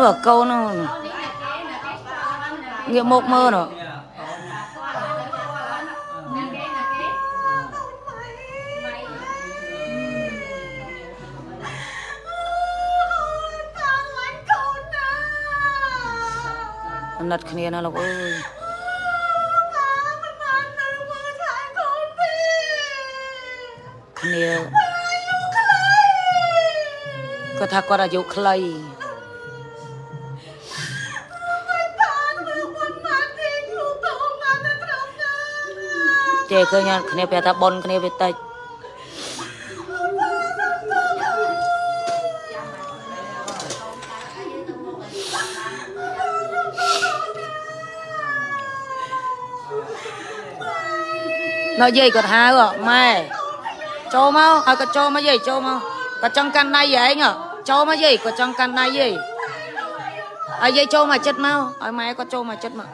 នោះកូននោះងាកមកមើលនោះអាណិតគ្នាណាលោកអើយគ្នាគាត់ថាគាត់អាយុខ្លី ចេះឃើញគ្នាប្រាប់ថាប៉ុនគ្នាវាតិចនៅយាយគាត់ហៅម៉ែចូលមកឲ្យគាត់ចូលមកយាយចូលមកគាត់ចង់កាន់ដៃឯងចូលមកយាយគាត់ចង់កាន់ដៃយាយឲ្យយាយចូលមកចិត្តមកឲ្យម៉ែគាត់ចូលមកចិត្តមក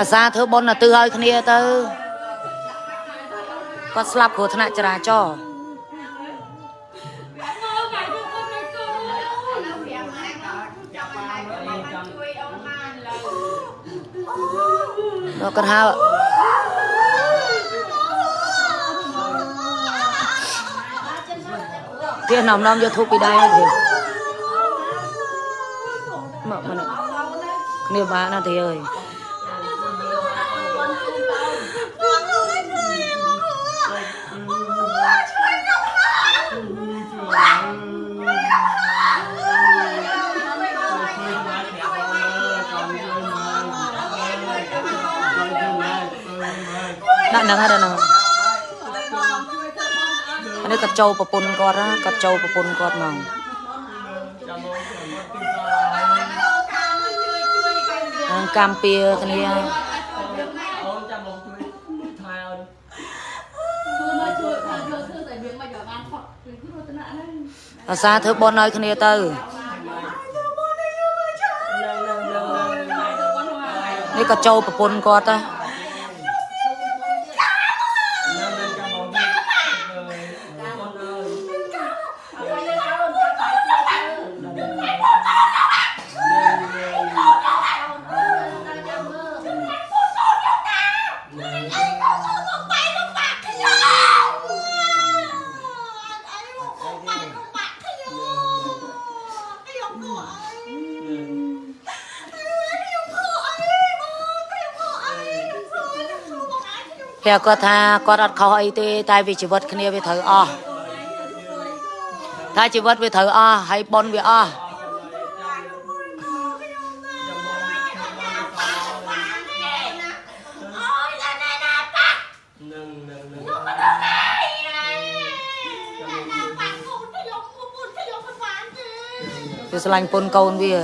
អាសាធ្វើបុណ្យទៅឲ្យគ្នាទៅគាត់ស្លាប់គ្រោះថ្នាក់ចរាចរណ៍ដល់គាត់ហៅទៀតនំនំយកធូបពីដៃទៀតមកមកគ្នាបានណាទីអើយ ហ្នឹងហើយហ្នឹងអានេះគាត់ចូលប្រពន្ធគាត់ណាគាត់ចូលប្រពន្ធគាត់មកហ្នឹងកម្មពៀគ្នាអូនចាំមកជួយថែអូនអាសាធ្វើបុណ្យឲ្យគ្នាទៅនឹងនឹងនឹងនឹងនេះក៏ចូលប្រពន្ធគាត់ទៅនឹ ព្រះគាត់ថាគាត់អត់ខុសអីទេ តែវាជីវិតគ្នាវាត្រូវអស់ថាជីវិតវាត្រូវអស់ហើយប៉ុនវាអស់នឹងនឹងនឹងវាស្រឡាញ់ពុនកូនវា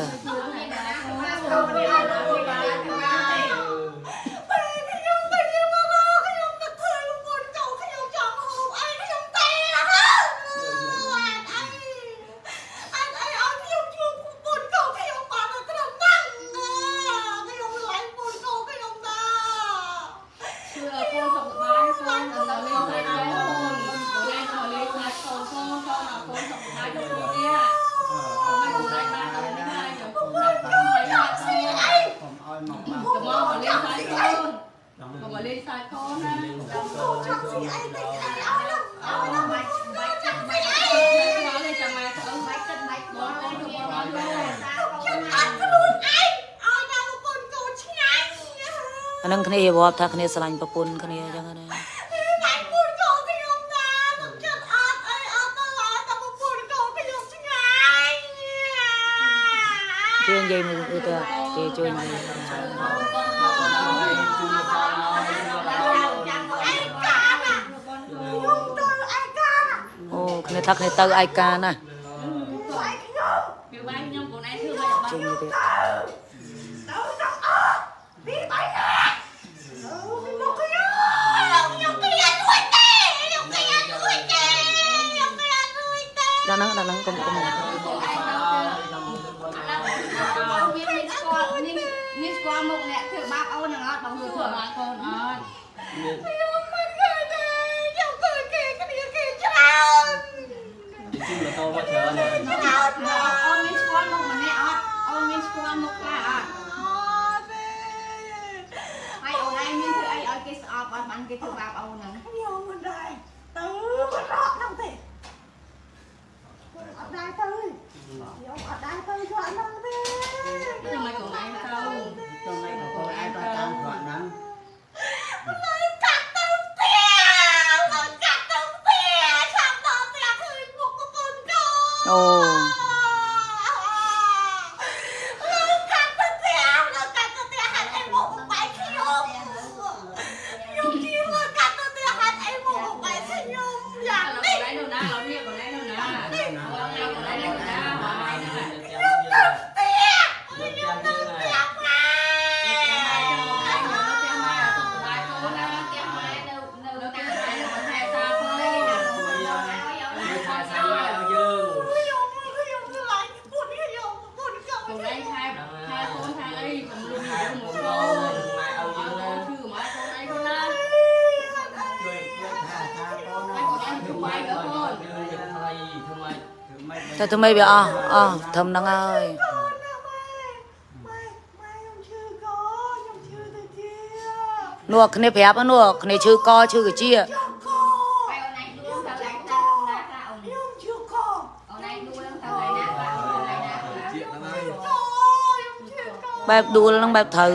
ប់ថាគ្នាស្រឡាញ់ប្រពន្ធគ្នាអញ្ចឹងណាជួយនិយាយមើលទៅគេជួយនិយាយអូគ្នាថាគ្នាទៅឯកាណា ហ្នឹងដល់ហ្នឹងកុំកុំមានមានស្គាល់មានមានស្គាល់មុខអ្នកធ្វើបាបអូននឹងអត់បងធ្វើធ្វើបាបកូនអត់ខ្ញុំមិនឃើញទេខ្ញុំឃើញគេគ្នាគេច្រើនជិះម៉ូតូមកច្រើនណាស់អូនមានស្គាល់មុខម្នាក់អត់អូនមានស្គាល់មុខខ្លះអត់ហើយអូនឯងមានធ្វើអីឲ្យគេស្អប់អត់បានគេធ្វើបាបអូនហ្នឹង ខ្ញុំមិនដែរទៅបរកហ្នឹងទេអត់ដែរទៅ ខ្ញុំអត់ដែរទៅឆ្លាក់ហ្នឹងទេធ្វើម៉េចកូនឯងទៅទៅមិនក៏កូនឯងទៅតាមគាត់ហ្នឹងកា ពុតកូនខ្ញុំជួយជួយថាថាកូនណាធ្វើម៉េចជួយតែទៅមិនវាអស់អស់ធំហ្នឹងហើយកូនណាម៉ែម៉ែម៉ែខ្ញុំឈឺកខ្ញុំឈឺទៅជា នោះគ្នាប្រាប់នោះគ្នាឈឺកឈឺកាជា ចង់កខ្ញុំឈឺកកខ្ញុំឈឺក បែបដួលហ្នឹងបែបត្រូវ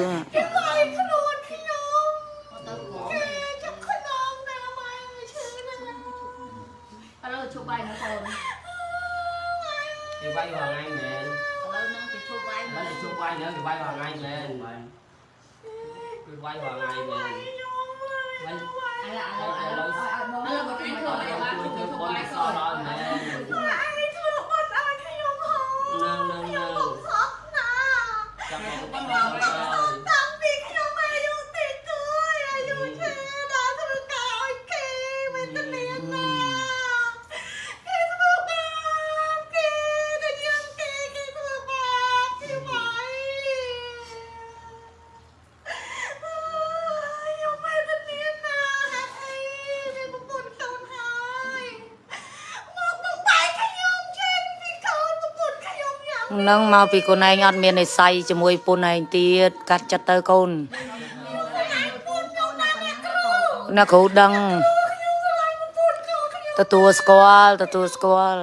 នឹងមកពីកូនឯងអត់មាននិស័យជាមួយពុនឯងទៀតកាត់ចិត្តទៅកូនប្រពន្ធកូនណាអ្នកគ្រូអ្នកគ្រូដឹងខ្ញុំស្រឡាញ់ប្រពន្ធកូនខ្ញុំទទួលស្គាល់ទទួលស្គាល់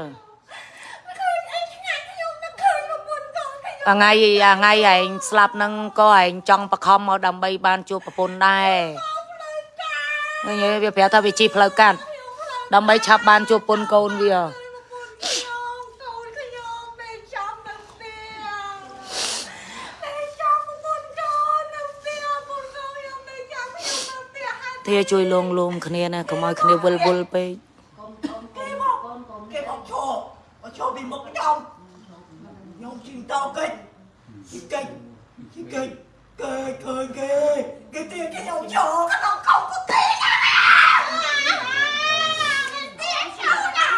ឃើញអីឆ្ងាញ់ខ្ញុំនឹកឃើញប្រពន្ធកូនខ្ញុំអាថ្ងៃអាថ្ងៃឯងស្លាប់ហ្នឹងក៏ឯងចង់បខំមកដើម្បីបានជួបប្រពន្ធដែរឃើញទេវាប្រាប់ថាវាជីផ្លូវកាត់ដើម្បីឆាប់បានជួបប្រពន្ធកូនវា ទះហើយធាជួយលងលំគ្នាណាកុំឲ្យគ្នាវិលវល់ពេកគេមកគេមកឈរមកឈរពីមុខខ្ញុំខ្ញុំជិះតោកិច្ចជិះកិច្ចជិះកិច្ចគេឃើញគេគេទាញខ្ញុំចូលក្នុងកោកទេណាទាញចូលណា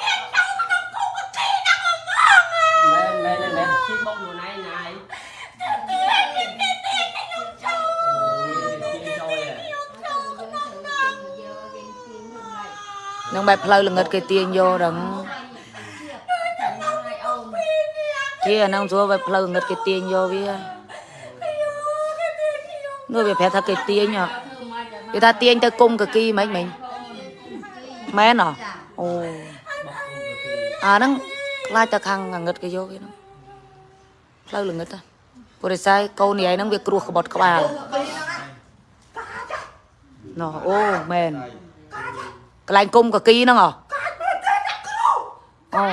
ទាញចូលក្នុងកោកទេណាមកមក mẹ mẹ lên mẹ chít bốc vừa này này ទាញគេទាញខ្ញុំចូល ôi chia trôi à នឹងបែបផ្លូវល្ងិតគេទាញយកដឹងធាអាហ្នឹងស្រួលបែបផ្លូវល្ងិតគេទាញយកវានោះវាប្រាប់ថាគេទាញហ៎គេថាទាញទៅគុំកគីមិនមិនមែនហ៎អូ bốc vừa kì អាហ្នឹងខ្លាចទៅខាងងងឹតគេយកវាហ្នឹងផ្លូវល្ងិតហ៎ព្រោះរិស័យកូននេះឯងហ្នឹងវាគ្រោះក្បត់ក្បាលណោះអូមែន កន្លែងគុំកគីហ្នឹងហ៎អូ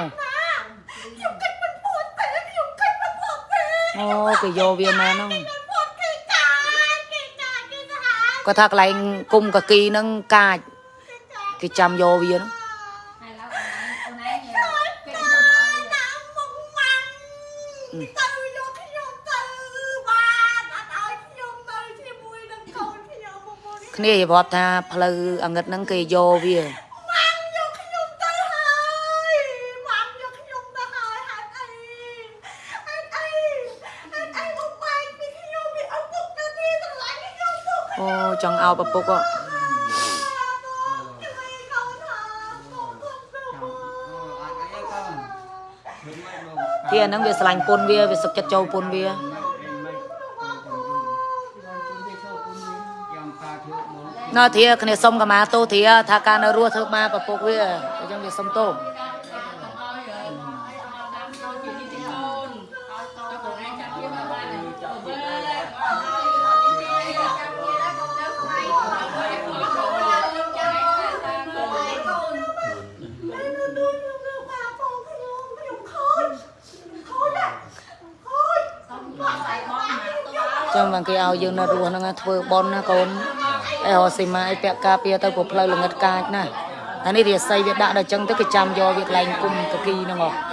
ខ្ញុំកិច្ចមិនពួតទេខ្ញុំកិច្ចមិនពួតទេអូគេយកវាមែនហ្នឹងពួតគេកាចគេកាចគេសាហាវគាត់ថាកន្លែងគុំកគីហ្នឹងកាចគេចាំយកវាហ្នឹងដា គ្នាយល់ថាផ្លូវអង្ឹតហ្នឹងគេយកវាម៉ាំយកខ្ញុំទៅហើយម៉ាំយកខ្ញុំទៅហើយហេតុអីហេតុអីហេតុអីមកបែកពីខ្ញុំវាឪពុកទៅទីតម្លៃខ្ញុំពុកអូចង់ឲ្យឪពុកអត់ទីអានឹងវាឆ្លាញ់ពុនវាវាសឹកចិត្តចូលពុនវា ណោះធាគ្នាសុំកម្មាទោសធាថាការនៅរស់ធ្វើបាបឪពុកវាអញ្ចឹងវាសុំទោសចឹងបានគេឲ្យយើងនៅរស់ហ្នឹងណាធ្វើបន់ណាកូន អីរកស៊ីម៉ាអីពាក់ការពារទៅព្រោះផ្លូវល្ងិតកាចណាអានេះរាសីវាដាក់ដល់ចឹងទៅគេចាំយកវាកន្លែងគុំកគីហ្នឹងហ៎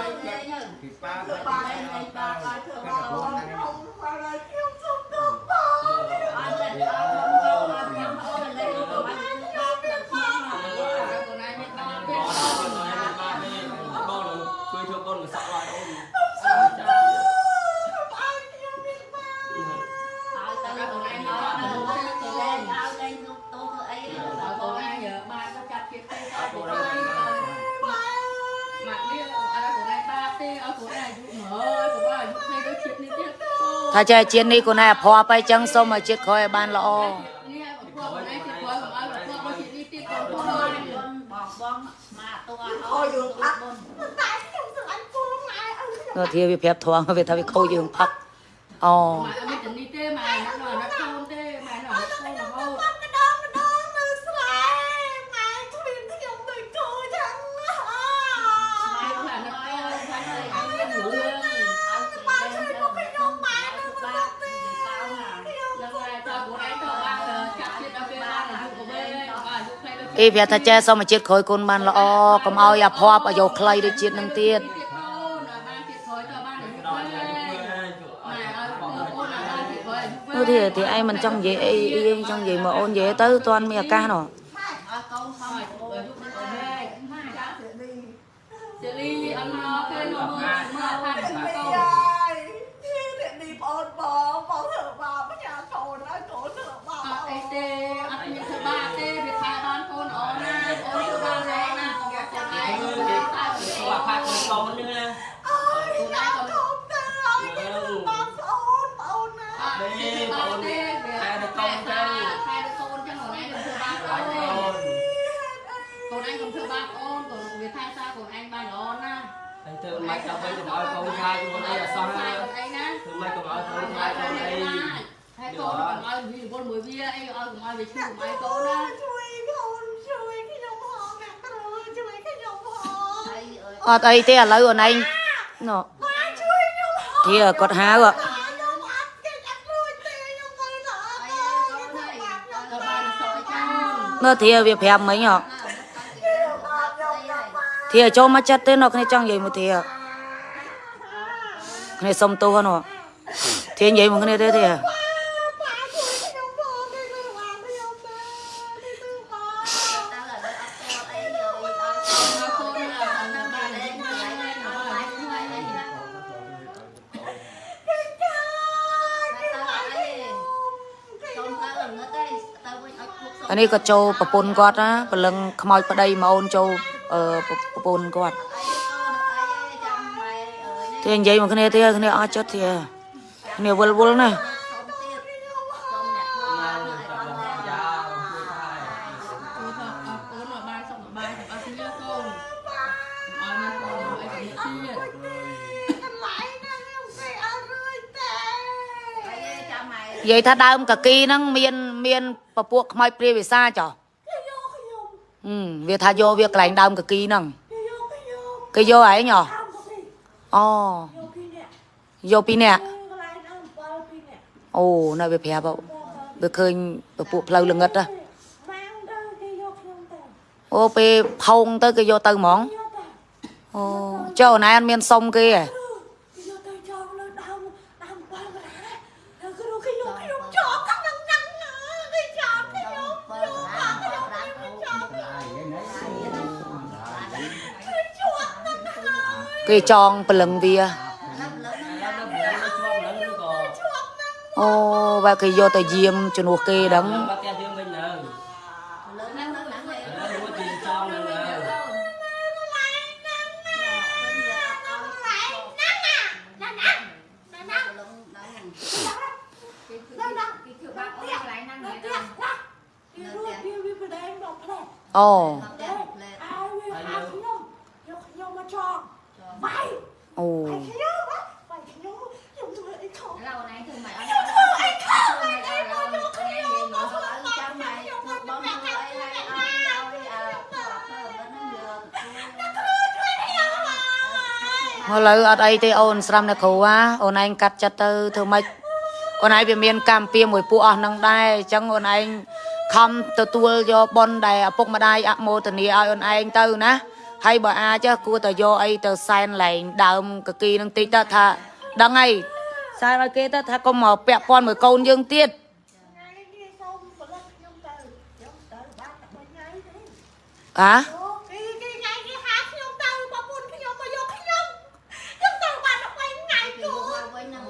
ថាចេះជាតិនេះកូនឯងអភ័ព្វទៅចឹងសូមឲ្យជាតិក្រោយឲ្យបានល្អនេះឲ្យពួកខ្លួនឯងទៀតព្រោះកុំឲ្យពួកមកជាតិនេះទៀតកូនខ្លួនឯងខយើងអត់តែខ្ញុំស្រឡាញ់ពូម៉ែអើនោះធាវាប្រាប់ធំវាថាវាខូចយើងផឹកអូ អីប្រាប់ថាចេះសូមឲ្យជាតិក្រោយកូនបានល្អកុំឲ្យអភ័ព្វឲ្យយកខ្លីដូចជាតិនឹងទៀតទៀតកូនឲ្យបានទៀតក្រោយទៅបានអាយុវែងម៉ែឲ្យកូនឲ្យបានទៀតក្រោយអាយុវែងនោះធាធាឯងមិនចង់និយាយអីអីចង់និយាយមកអូននិយាយទៅតាន់មានឱកាសនោះ ឲ្យកូនខំឲ្យអាយុវែងម៉ែចាសេលីអត់មកគេមកមើលមើលថាជូកូន យាយនេះនេះបងបងបងធ្វើបាបញ៉ាកូនឲ្យកូនធ្វើបាប អត់អីទេអត់មានធ្វើបាបទេវាថាបានកូនអូនណាអូនធ្វើបាបហើយណាកុំចាក់ឯងតែទៅ ធ្វើអាផាតកូនកូននេះណា អើយខ្ញុំធំទៅឲ្យគេធ្វើបាបស្អូនបងណា អត់ទេបងទេវាខែទៅកូនចឹងខែទៅកូនចឹងខ្លួនឯងមិនធ្វើបាបអូនទេ កូនឯងកុំធ្វើបាបអូនកូនវាថាសារកូនឯងបានល្អណាស់ ហើយធ្វើមិនដល់វិញកុំឲ្យកូនខ្លាចខ្លួនអីអសោះ ខ្លា ណា ចកូនឯងណា ធ្វើមិនកុំឲ្យកូនខ្លាចខ្លួនអី ហើយកូនកុំឲ្យវាវល់មួយវាអីឲ្យកុំឲ្យវាឈឺកុំឲ្យកូនណាជួយកូនជួយខ្ញុំផងអ្នកគ្រូជួយខ្ញុំផងអត់អីទេឥឡូវអូនឯងនោះ ម៉ែជួយខ្ញុំផង ធាគាត់ហៅហ៎ ខ្ញុំអត់គេអត់រួចទេខ្ញុំទៅទៅអើយខ្ញុំទៅបាបខ្ញុំ ក៏បានសក់ចោល នោះធាវាប្រាប់មិញហ៎ ខ្ញុំបាបខ្ញុំទៅបាប ធាចូលមកចិត្តទេនោះគ្នាចង់និយាយមួយធាគ្នាសុំទោសហ៎នោះធានិយាយមួយគ្នាទេធា បាជួយខ្ញុំផងគេទៅបាបខ្ញុំទៅគេទៅបាប មកកូនណាអត់បានបានឯងបានឯងអត់បានឯង គេចាគេ អា នេះក៏ចូលប្រពន្ធគាត់ណាព្រលឹងខ្មោចប្តីមកអូនចូលអឺប្រពន្ធគាត់ធានិយាយមួយគ្នាទេគ្នាអស់ចិត្តធាគ្នាវល់វល់ណាស់អូនថាអត់អូនមកបានសុខបាយទាំងអស់គ្នាកូនអត់មានកូនអីទៅទៀតកន្លែងណាខ្ញុំគេអត់រួចទេនិយាយថាដើមកគីហ្នឹងមាន មានពពួកខ្មោចព្រាយវិសាចុះគេយកខ្ញុំហឹមវាថាយកវាកន្លែងដើមកគីហ្នឹងគេយកគេយកគេយកឯងហ៎តាមទៅទីអូយកពីអ្នកយកពីរនាក់កន្លែងណា7ពីអ្នកអូនៅវាប្រាប់ហ៎វាឃើញពពួកផ្លូវល្ងិតហ៎ម៉ាំងទៅគេយកខ្ញុំទៅអូពេលផោងទៅគេយកទៅហ្មងយកទៅអូចុះអូនឯងអត់មានសុំគេហ៎ về tròn bà lần vì ô và cái do tài diêm cho nó kê đắng Oh. ឥឡូវអត់អីទេអូនស្រាំនៅគ្រូហ่าអូនឯងកាត់ចិត្តទៅធ្វើម៉េចអូនឯងវាមានកម្មពៀមួយពួកអស់នឹងដែរអញ្ចឹងអូនឯងខំទទួលយកប៉ុនដែលឪពុកម្ដាយអមោទនីឲ្យអូនឯងទៅណាហើយបើអាចគួរតែយកអីទៅសែនលែងដើមកគីនឹងតិចទៅថាដឹងហើយសែនឲ្យគេទៅថាកុំមកពាក់ព័ន្ធមួយកូនយើងទៀតថ្ងៃនេះសូមផលិតខ្ញុំទៅខ្ញុំទៅបានតែ3ថ្ងៃទេហ៎ អូគេគេថ្ងៃគេហៅខ្ញុំទៅបងប្អូនខ្ញុំមកយកខ្ញុំខ្ញុំទៅបានតែ3ថ្ងៃគូ với nó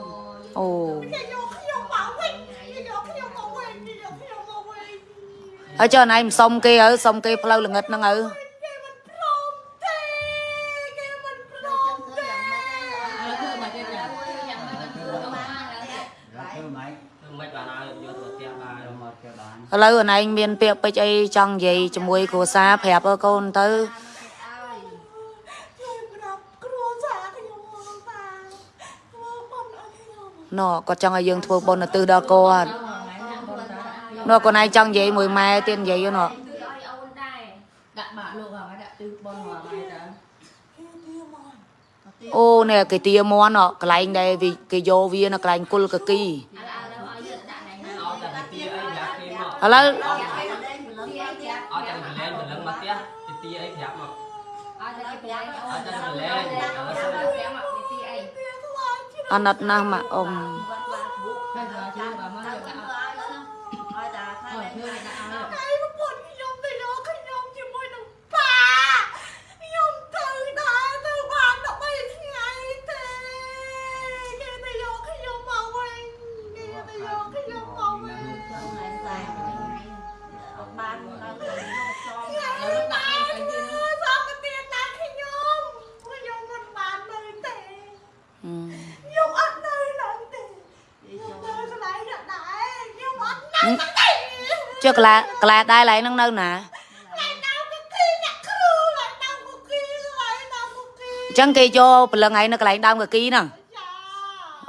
អូគេយកខ្ញុំមកវិញគេយកខ្ញុំមកវិញគេយកខ្ញុំមកវិញអើចុះណៃមិនសុំគេហើយសុំគេផ្លូវល្ងិតហ្នឹងហើយគេមិនព្រមទេគេមិនព្រមទេធ្វើមកគេយ៉ាងម៉េចយ៉ាងម៉េចធ្វើមកមិនបានឲ្យយកទៅផ្ទះបានមកផ្ទះបានឥឡូវអណៃមានពាក្យពេចអីចង់និយាយជាមួយគ្រួសារប្រាប់អើកូនទៅ ណ៎គាត់ចង់ឲ្យយើងធ្វើបុណ្យឧទ្ទិសដល់គាត់ណ៎កូនឯងចង់និយាយមួយម៉ែទៀតនិយាយណ៎ đặt bạn luôn vào cái đặt tư bon hòa mày đó គេទៀមកអូនេះគេទាមន់ណ៎កន្លែងដែលវាគេយកវានៅកន្លែងគុលកគី à à đâu ở dưới đặt này អត់តែទីអីប្រាប់គេមក ឥឡូវ អត់តែកលែងកលែងមកផ្ទះទីអីប្រាប់មក ở đây cái bé ở đây cái bé ở đây cái bé mặc cái tí ấy គេខ្លាចជាអាណិតណាស់ម៉ាក់អ៊ំ bây giờ chứ bà mới được đã rồi chưa đã ថ្ងៃប្រពន្ធខ្ញុំទៅយកខ្ញុំជាមួយនឹងប៉ាខ្ញុំទៅដែរទៅបានតែ3ថ្ងៃទេគេទៅយកខ្ញុំមកវិញគេទៅយកខ្ញុំមកវិញ bạn là người cho ខ្ញុំមិនបានធ្វើសមទៀតណាខ្ញុំខ្ញុំមិនបាននៅទេ ហឹម ខ្ញុំអត់នៅឡើយទេខ្ញុំនៅកន្លែងនេះដែរខ្ញុំអត់នៅទេ ចុះកន្លែកន្លែដែរឡៃហ្នឹងនៅណាឡើងនៅគុកគីអ្នកគ្រូឡើងនៅគុកគីឡើងនៅគុកគីអញ្ចឹងគេយកព្រលឹងឯងនៅកន្លែងដើមកគីហ្នឹងចា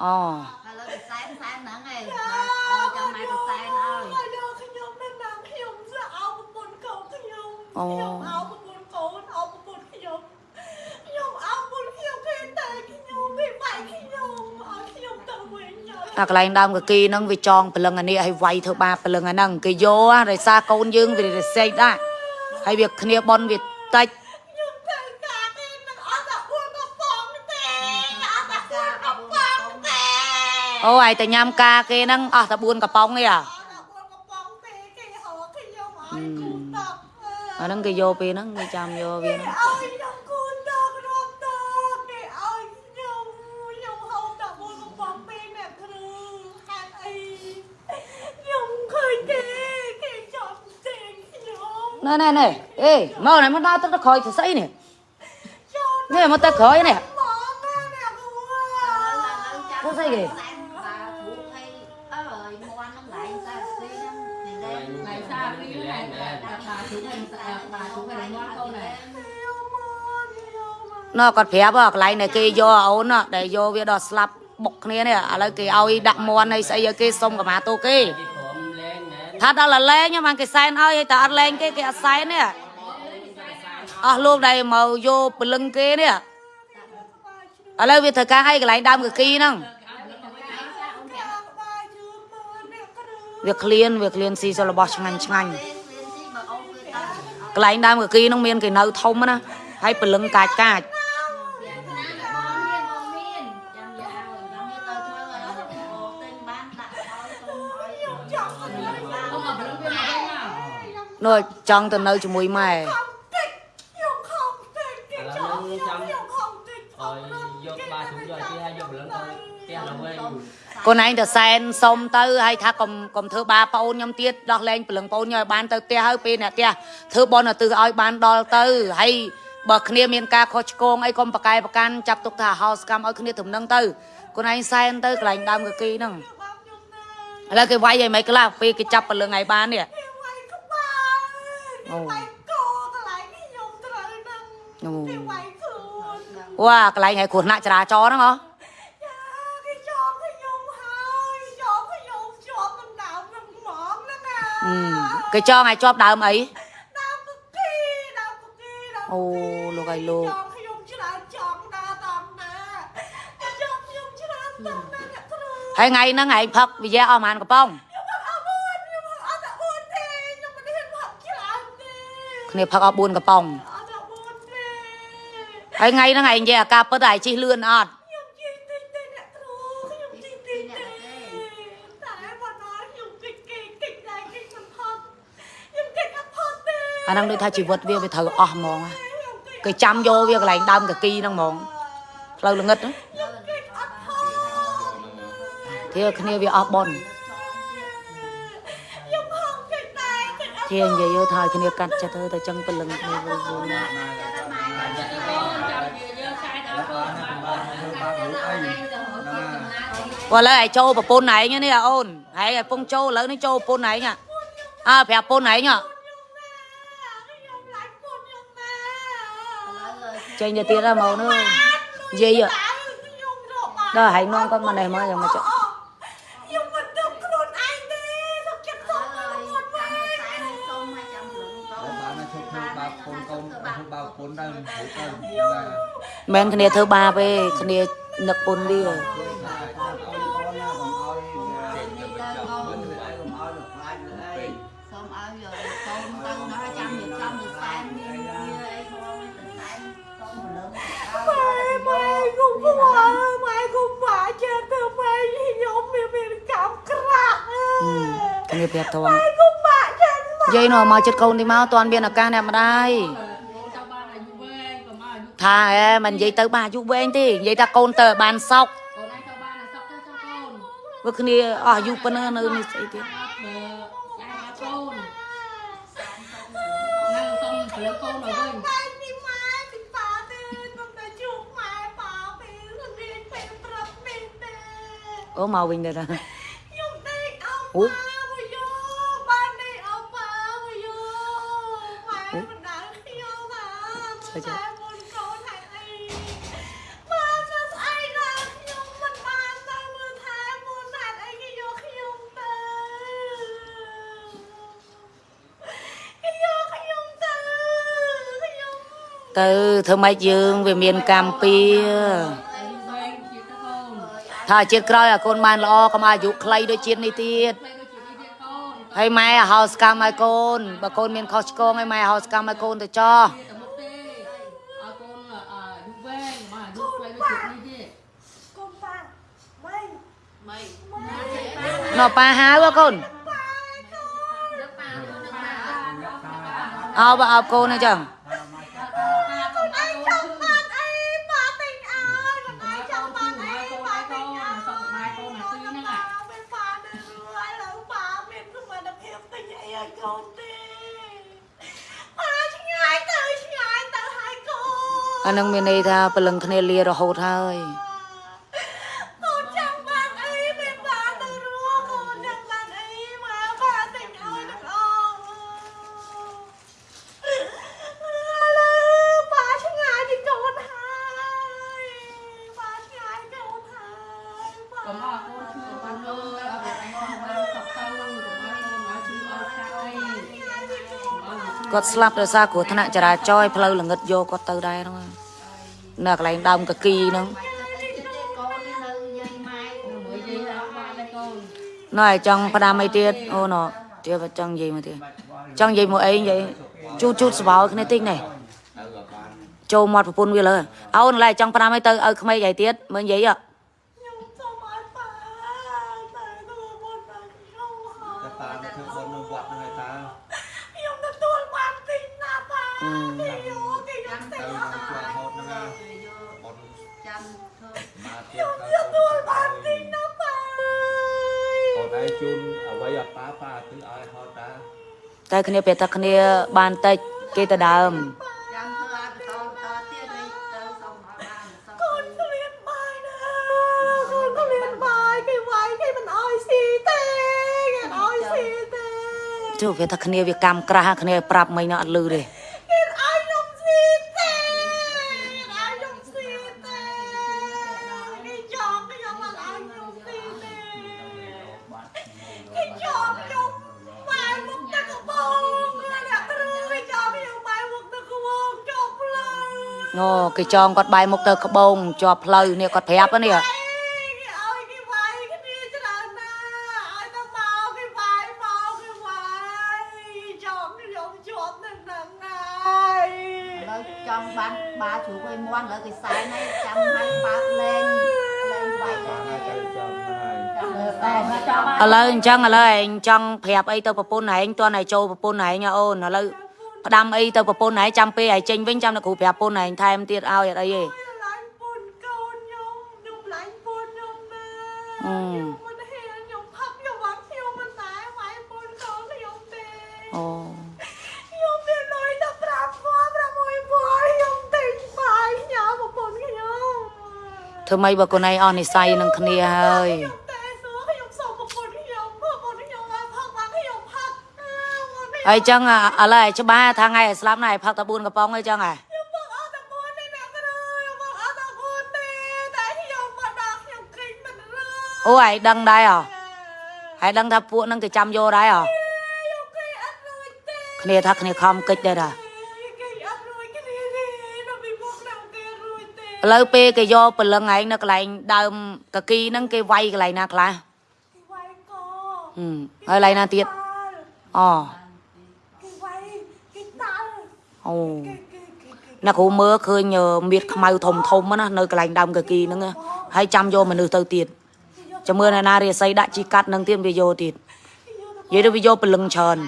អូហើ វិញហើយអាកន្លែងដើមកគីហ្នឹងវាចងព្រលឹងអានេះឲ្យវាយធ្វើបាបព្រលឹងអាហ្នឹងគេយកហ่าដោយសារកូនយើងវារសេកដែរហើយវាគ្នាបនវាតិចខ្ញុំត្រូវការទេនឹងអត់តែអួតមកបងទេអត់តែអួតមកបងទេអូឯតែញ៉ាំការគេហ្នឹងអស់តែ4កំប៉ុងទេអាអត់តែអួតមកបងទេគេហៅខ្ញុំឲ្យគូតបអាហ្នឹងគេយកពេលហ្នឹងគេចាំយកវាហ្នឹង ឲ្យខ្ញុំគូតបរាប់តគេឲ្យខ្ញុំខ្ញុំហៅតែអួតមកបងពេអ្នកគ្រូហេតុអីខ្ញុំឃើញគេគេចង់ចេញ ខ្ញុំណែណែណែអេមកណែមកដល់ទឹកទៅក្រោយទៅស្អីនេះចង់នេះមកទៅក្រោយនេះមកណាអ្នកគ្រូ Có gì kì? này xa cái này bà chú thành bà chú thành ngoan câu này ណ៎គាត់ប្រាប់ហ៎ ថាដល់តែលេងហ្នឹងបានគេសែនឲ្យហើយតែអត់លេងគេគេអត់សែននេះអស់លោកដែលមកយកពលឹងគេនេះឥឡូវវាធ្វើការឲ្យកន្លែងដើមកគីហ្នឹងវាក្លៀនវាក្លៀនស៊ីសរបស់ឆ្ងាញ់ឆ្ងាញ់កន្លែងដើមកគីហ្នឹងមានគេនៅធំណាហើយពលឹងកាចកាច không mà vẫn viên này nào នោះ ចង់ទៅនៅជាមួយម៉ែខ្ញុំខំតិចគេចង់ខ្ញុំខំតិចឲ្យយកបាជុំយកទីឲ្យយកព្រលឹងទៅផ្ទះទៅវិញកូនឯងទៅសែនសុំទៅហើយថាកុំកុំធ្វើបាបប្អូនខ្ញុំទៀតដោះលែងព្រលឹងប្អូនខ្ញុំឲ្យបានទៅផ្ទះហើយពេលអ្នកផ្ទះធ្វើបន់ទៅឲ្យបានដល់ទៅហើយបើគ្នាមានការខុសឆ្គងអីកុំប្រកែប្រកាន់ចាប់ទុកថាហោសកម្មឲ្យគ្នាទំនឹងទៅកូនឯងសែនទៅកន្លែងដើមកគីហ្នឹងបងខ្ញុំណា ឥឡូវគេវាយឲ្យមិនខ្លះពេលគេចាប់ព្រលឹងឲ្យបាននេះវាយក្បាលវាយកកូអូគេវាយខ្លួនវ៉ាកន្លែងឲ្យគ្រោះថ្នាក់ចរាចរណ៍ហ្នឹងហ៎ចាគេចោលខ្ញុំហើយចោលខ្ញុំជាប់នឹងដើមនឹងហ្មងហ្នឹងណាអឺគេចងឲ្យជាប់ដើមអីដើមគុកគីដើមគុកគីដើមអូលោកឲ្យលោក ហើយថ្ងៃហ្នឹងឯងផឹកវិយាអស់ប៉ុន្មានកំប៉ុងខ្ញុំអត់អួនខ្ញុំអត់អួនទេខ្ញុំមិនហ៊ានផឹកច្រើនទេគ្នាផឹកអស់4កំប៉ុងអត់អួនទេហើយថ្ងៃហ្នឹងឯងនិយាយអាការពិតឯងជិះលឿនអត់ខ្ញុំជិះតិចទេអ្នកគ្រូខ្ញុំជិះតិចទេតែបើដល់ខ្ញុំគិតគេគិតដែរគិតមិនផុតខ្ញុំគិតអត់ផុតទេអាហ្នឹងដូចថាជីវិតវាវាត្រូវអស់ហ្មងណាគេចាំយកវាកន្លែងដើមកគីហ្នឹងហ្មងផ្លូវល្ងឹតហ្នឹងខ្ញុំគិតអត់ផុត ធាគ្នាវាអស់បនខ្ញុំហងគិតដែរគិតអត់ធានិយាយទៅថាឲ្យគ្នាកាត់ចិត្តទៅតែចឹងព្រលឹងគ្នាវិញវិញកូនចាំនិយាយខ្សែដល់កូនមកព្រោះឥឡូវឯងចូលប្រពន្ធឯងនេះអាអូនហើយឯងពងចូលឥឡូវនេះចូលប្រពន្ធឯងហ่ะអើប្រាប់ប្រពន្ធឯងហ៎ខ្ញុំឡាច់ពុនខ្ញុំណាចេញទៅទៀតហើយមកនោះនិយាយហ៎ខ្ញុំរកបានដល់ហើយនាំគាត់មកនេះមកយ៉ាងមកចុះ មិនគ្នាធ្វើបាបទេគ្នានឹកពុនវាសូមឲ្យយកកូនទៅណាចាំវាចាំវាសែនមានវាអីផងទៅសែនសូមលើម៉ែម៉ែគុំខ្វល់ម៉ែគុំបាក់ចិត្តទៅម៉ែខ្ញុំមានមានកម្មក្រាក់អើអឺយគ្នាប្រាប់ត្រង់ម៉ែគុំបាក់ចិត្តម៉ែយាយនោះមកចិត្តកូនទីមកតន់មានឱកាសអ្នកម្ដាយ ចាំបានអាយុវែងក៏មកអាយុ ថាអែមិននិយាយទៅបានអាយុវែងទេនិយាយថាកូនទៅឲ្យបានសោកកូនឯងទៅបានអាសក់ទៅចុះកូនព្រោះគ្នាអស់អាយុប៉ុណ្ណឹងនៅនេះស្អីទៀតបើឯងអត់កូននៅសុំព្រើកូនឲ្យវិញតែពីម៉ែពីប៉ាទេខ្ញុំតែជួបម៉ែប៉ាពេលរៀនពេលប្រាប់នេះទេអូមកវិញទៅតាខ្ញុំដេកអោអូប៉ាមកយោបានដេកអោប៉ាមកយោម៉ែបណ្ដាលខ្ញុំណាតែ ទៅធ្វើម៉េចយើងវាមានកម្មពៀអាយុវែងជាទៅកូនថាជាតិក្រោយឲ្យកូនបានល្អកុំឲ្យអាយុខ្លីដូចជាតិនេះទៀតផ្លេដូចជានេះទៀតកូនហើយម៉ែឲ្យហៅសកម្មឲ្យកូនបើកូនមានខុសឆ្គងឲ្យម៉ែហៅសកម្មឲ្យកូនទៅចោះទៅមុខទេឲ្យកូនអាយុវែងមកអាយុផ្លេដូចជានេះទៀតកូនប៉ាម៉េចម៉េចណ៎ប៉ាហៅហ៎កូនអោបើអោបកូនអញ្ចឹង អានឹងមានន័យថាព្រលឹងគ្នាលារហូតហើយ គាត់ស្លាប់ដោយសារគ្រោះថ្នាក់ចរាចរណ៍ផ្លូវល្ងឹតយកគាត់ទៅដែរហ្នឹងនៅកន្លែងដើមកគីហ្នឹងកូននេះនៅយាយម៉ែមួយយាយអត់បានទេកូនណ៎ឲ្យចង់ផ្ដាំអីទៀតអូណ៎ទៀតបើចង់និយាយមកទៀតចង់និយាយមកអីនិយាយជូតជូតស្បោគ្នាតិចនេះចូលមាត់ប្រពន្ធវាលើអូនឡើយចង់ផ្ដាំអីទៅឲ្យក្មេងអីទៀតមើលនិយាយហ៎ បានធ្វើមកទៀតខ្ញុំទទួលបានទីណាប៉ាអូនឯងជូនអ្វីឲ្យប៉ាប៉ាគឺឲ្យហត់តាតែគ្នាពេលតែគ្នាបានតិចគេទៅដើមចាំធ្វើឲ្យបន្តបន្តទៀតរីទៅសុំឲ្យបានសុំកូនគ្មានបាយណាកូនគ្មានបាយគេវាយគេមិនឲ្យស៊ីទេគេអត់ឲ្យស៊ីទេជួបវាតែគ្នាវាកម្មក្រាស់គ្នាប្រាប់មិញអត់លឺទេ គេចងគាត់បែរមុខទៅក្បូងជាប់ផ្លូវនេះគាត់ប្រាប់ហ្នឹងនេះឲ្យគេវាយគ្នាច្រើនណាឲ្យទៅមកគេវាយមកគេវាយចង់ខ្ញុំជាប់នឹងហ្នឹងហើយឥឡូវចង់បានបាជ្រូកឲ្យមន់ឥឡូវគេសែនហើយចាំឲ្យបើកលេងលេងវាយបានហើយទៅចាំហើយតែមកចង់បានឥឡូវអញ្ចឹងឥឡូវឯងចង់ប្រាប់អីទៅប្រពន្ធឯងតើឯងចូលប្រពន្ធឯងហ៎អូនឥឡូវ ផ្ដាំអីទៅប្រពន្ធឯងចាំពេលឯងចេញវិញចាំតែគ្រូប្រាប់ប្រពន្ធឯងថែមទៀតឲ្យអត់អីទេឡាញ់ពុនកូនខ្ញុំខ្ញុំឡាញ់ពុនខ្ញុំណាអឺខ្ញុំមិនហ៊ានខ្ញុំផឹកខ្ញុំមកខ្ញុំមិនដែរវាយពុនកូនខ្ញុំទេអូខ្ញុំមានលុយតែ5ពាន់6ពាន់ខ្ញុំទិញបាយញ៉ាំប្រពន្ធខ្ញុំធ្វើម៉េចបើខ្លួនឯងអស់និស័យនឹងគ្នាហើយខ្ញុំតែសួរខ្ញុំសុំប្រពន្ធខ្ញុំប្រពន្ធខ្ញុំឲ្យផឹកបានខ្ញុំផឹកអើមកនេះ ហើយអញ្ចឹងឥឡូវឯងច្បាស់ថាថ្ងៃឯងស្លាប់ណែឯងផឹកតែ4កំប៉ុងអីចឹងហ៎ខ្ញុំផឹកអត់តែ4ទេអ្នកគ្រូខ្ញុំផឹកអត់តែ4ទេតែខ្ញុំមកដល់ខ្ញុំគិតមិនរកអូឯងដឹងដែរហ៎ហើយដឹងថាពួកហ្នឹងគេចាំយកដែរហ៎ខ្ញុំគិតអត់រួចទេគ្នាថាគ្នាខំកិច្ចដែរតាគេអត់រួចគ្នាទេដល់ពីមុខដល់គេរួចទេឥឡូវពេលគេយកព្រលឹងឯងនៅកន្លែងដើមកគីហ្នឹងគេវាយកន្លែងណាខ្លះគេវាយកកហឹមហើយកន្លែងណាទៀតអូគេវាយគេតាល់ អូគេគេគេគេអ្នកគ្រូមើលឃើញមៀតខ្មៅធំធំណានៅកន្លែងដើមកគីហ្នឹងណាហើយចាំយកមនុស្សទៅទៀតចាំមើលអ្នកណារាសីដាក់ជីកាត់នឹងទៀតវាយកទៀតនិយាយទៅវាយកព្រលឹងច្រើន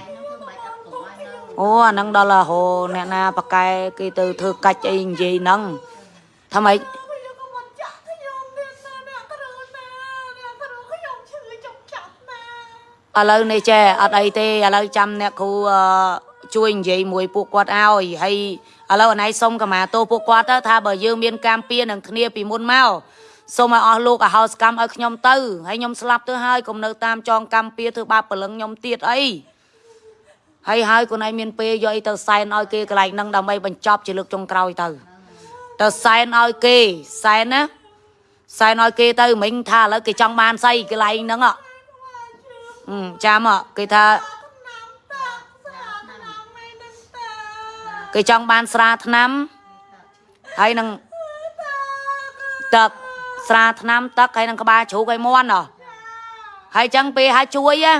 អូអាហ្នឹងដល់រហូអ្នកណាប៉កែគេទៅធ្វើកាច់អីនិយាយហ្នឹងថាម៉េចខ្ញុំក៏មិនចាក់ខ្ញុំទៀតណាអ្នកគ្រូណាអ្នកគ្រូខ្ញុំឈឺចុកចាក់ណាឥឡូវនេះចេះអត់អីទេឥឡូវចាំអ្នកគ្រូអឺ ជួយនិយាយមួយពួកគាត់ឲ្យហើយឥឡូវអណៃសុំកម្មាទោសពួកគាត់ទៅថាបើយើងមានកម្មពៀនឹងគ្នាពីមុនមកសូមឲ្យអស់លោកអហោសកម្មឲ្យខ្ញុំទៅហើយខ្ញុំស្លាប់ទៅហើយកុំនៅតាមចងកម្មពៀធ្វើបាបព្រលឹងខ្ញុំទៀតអីហើយហើយខ្លួនឯងមានពេលយកអីទៅសែនឲ្យគេកន្លែងហ្នឹងដើម្បីបញ្ចប់ជាលើកចុងក្រោយទៅទៅសែនឲ្យគេសែនណាសែនឲ្យគេទៅមិញថាឥឡូវគេចង់បានស្អីកន្លែងហ្នឹងអអឺចាំអគេថា គេចង់បានស្រាថ្នាំហើយនឹងទឹកស្រាថ្នាំទឹកហើយនឹងក្បាលជ្រូកឲ្យមន់ហ៎ហើយចឹងពេលហើយជួយណា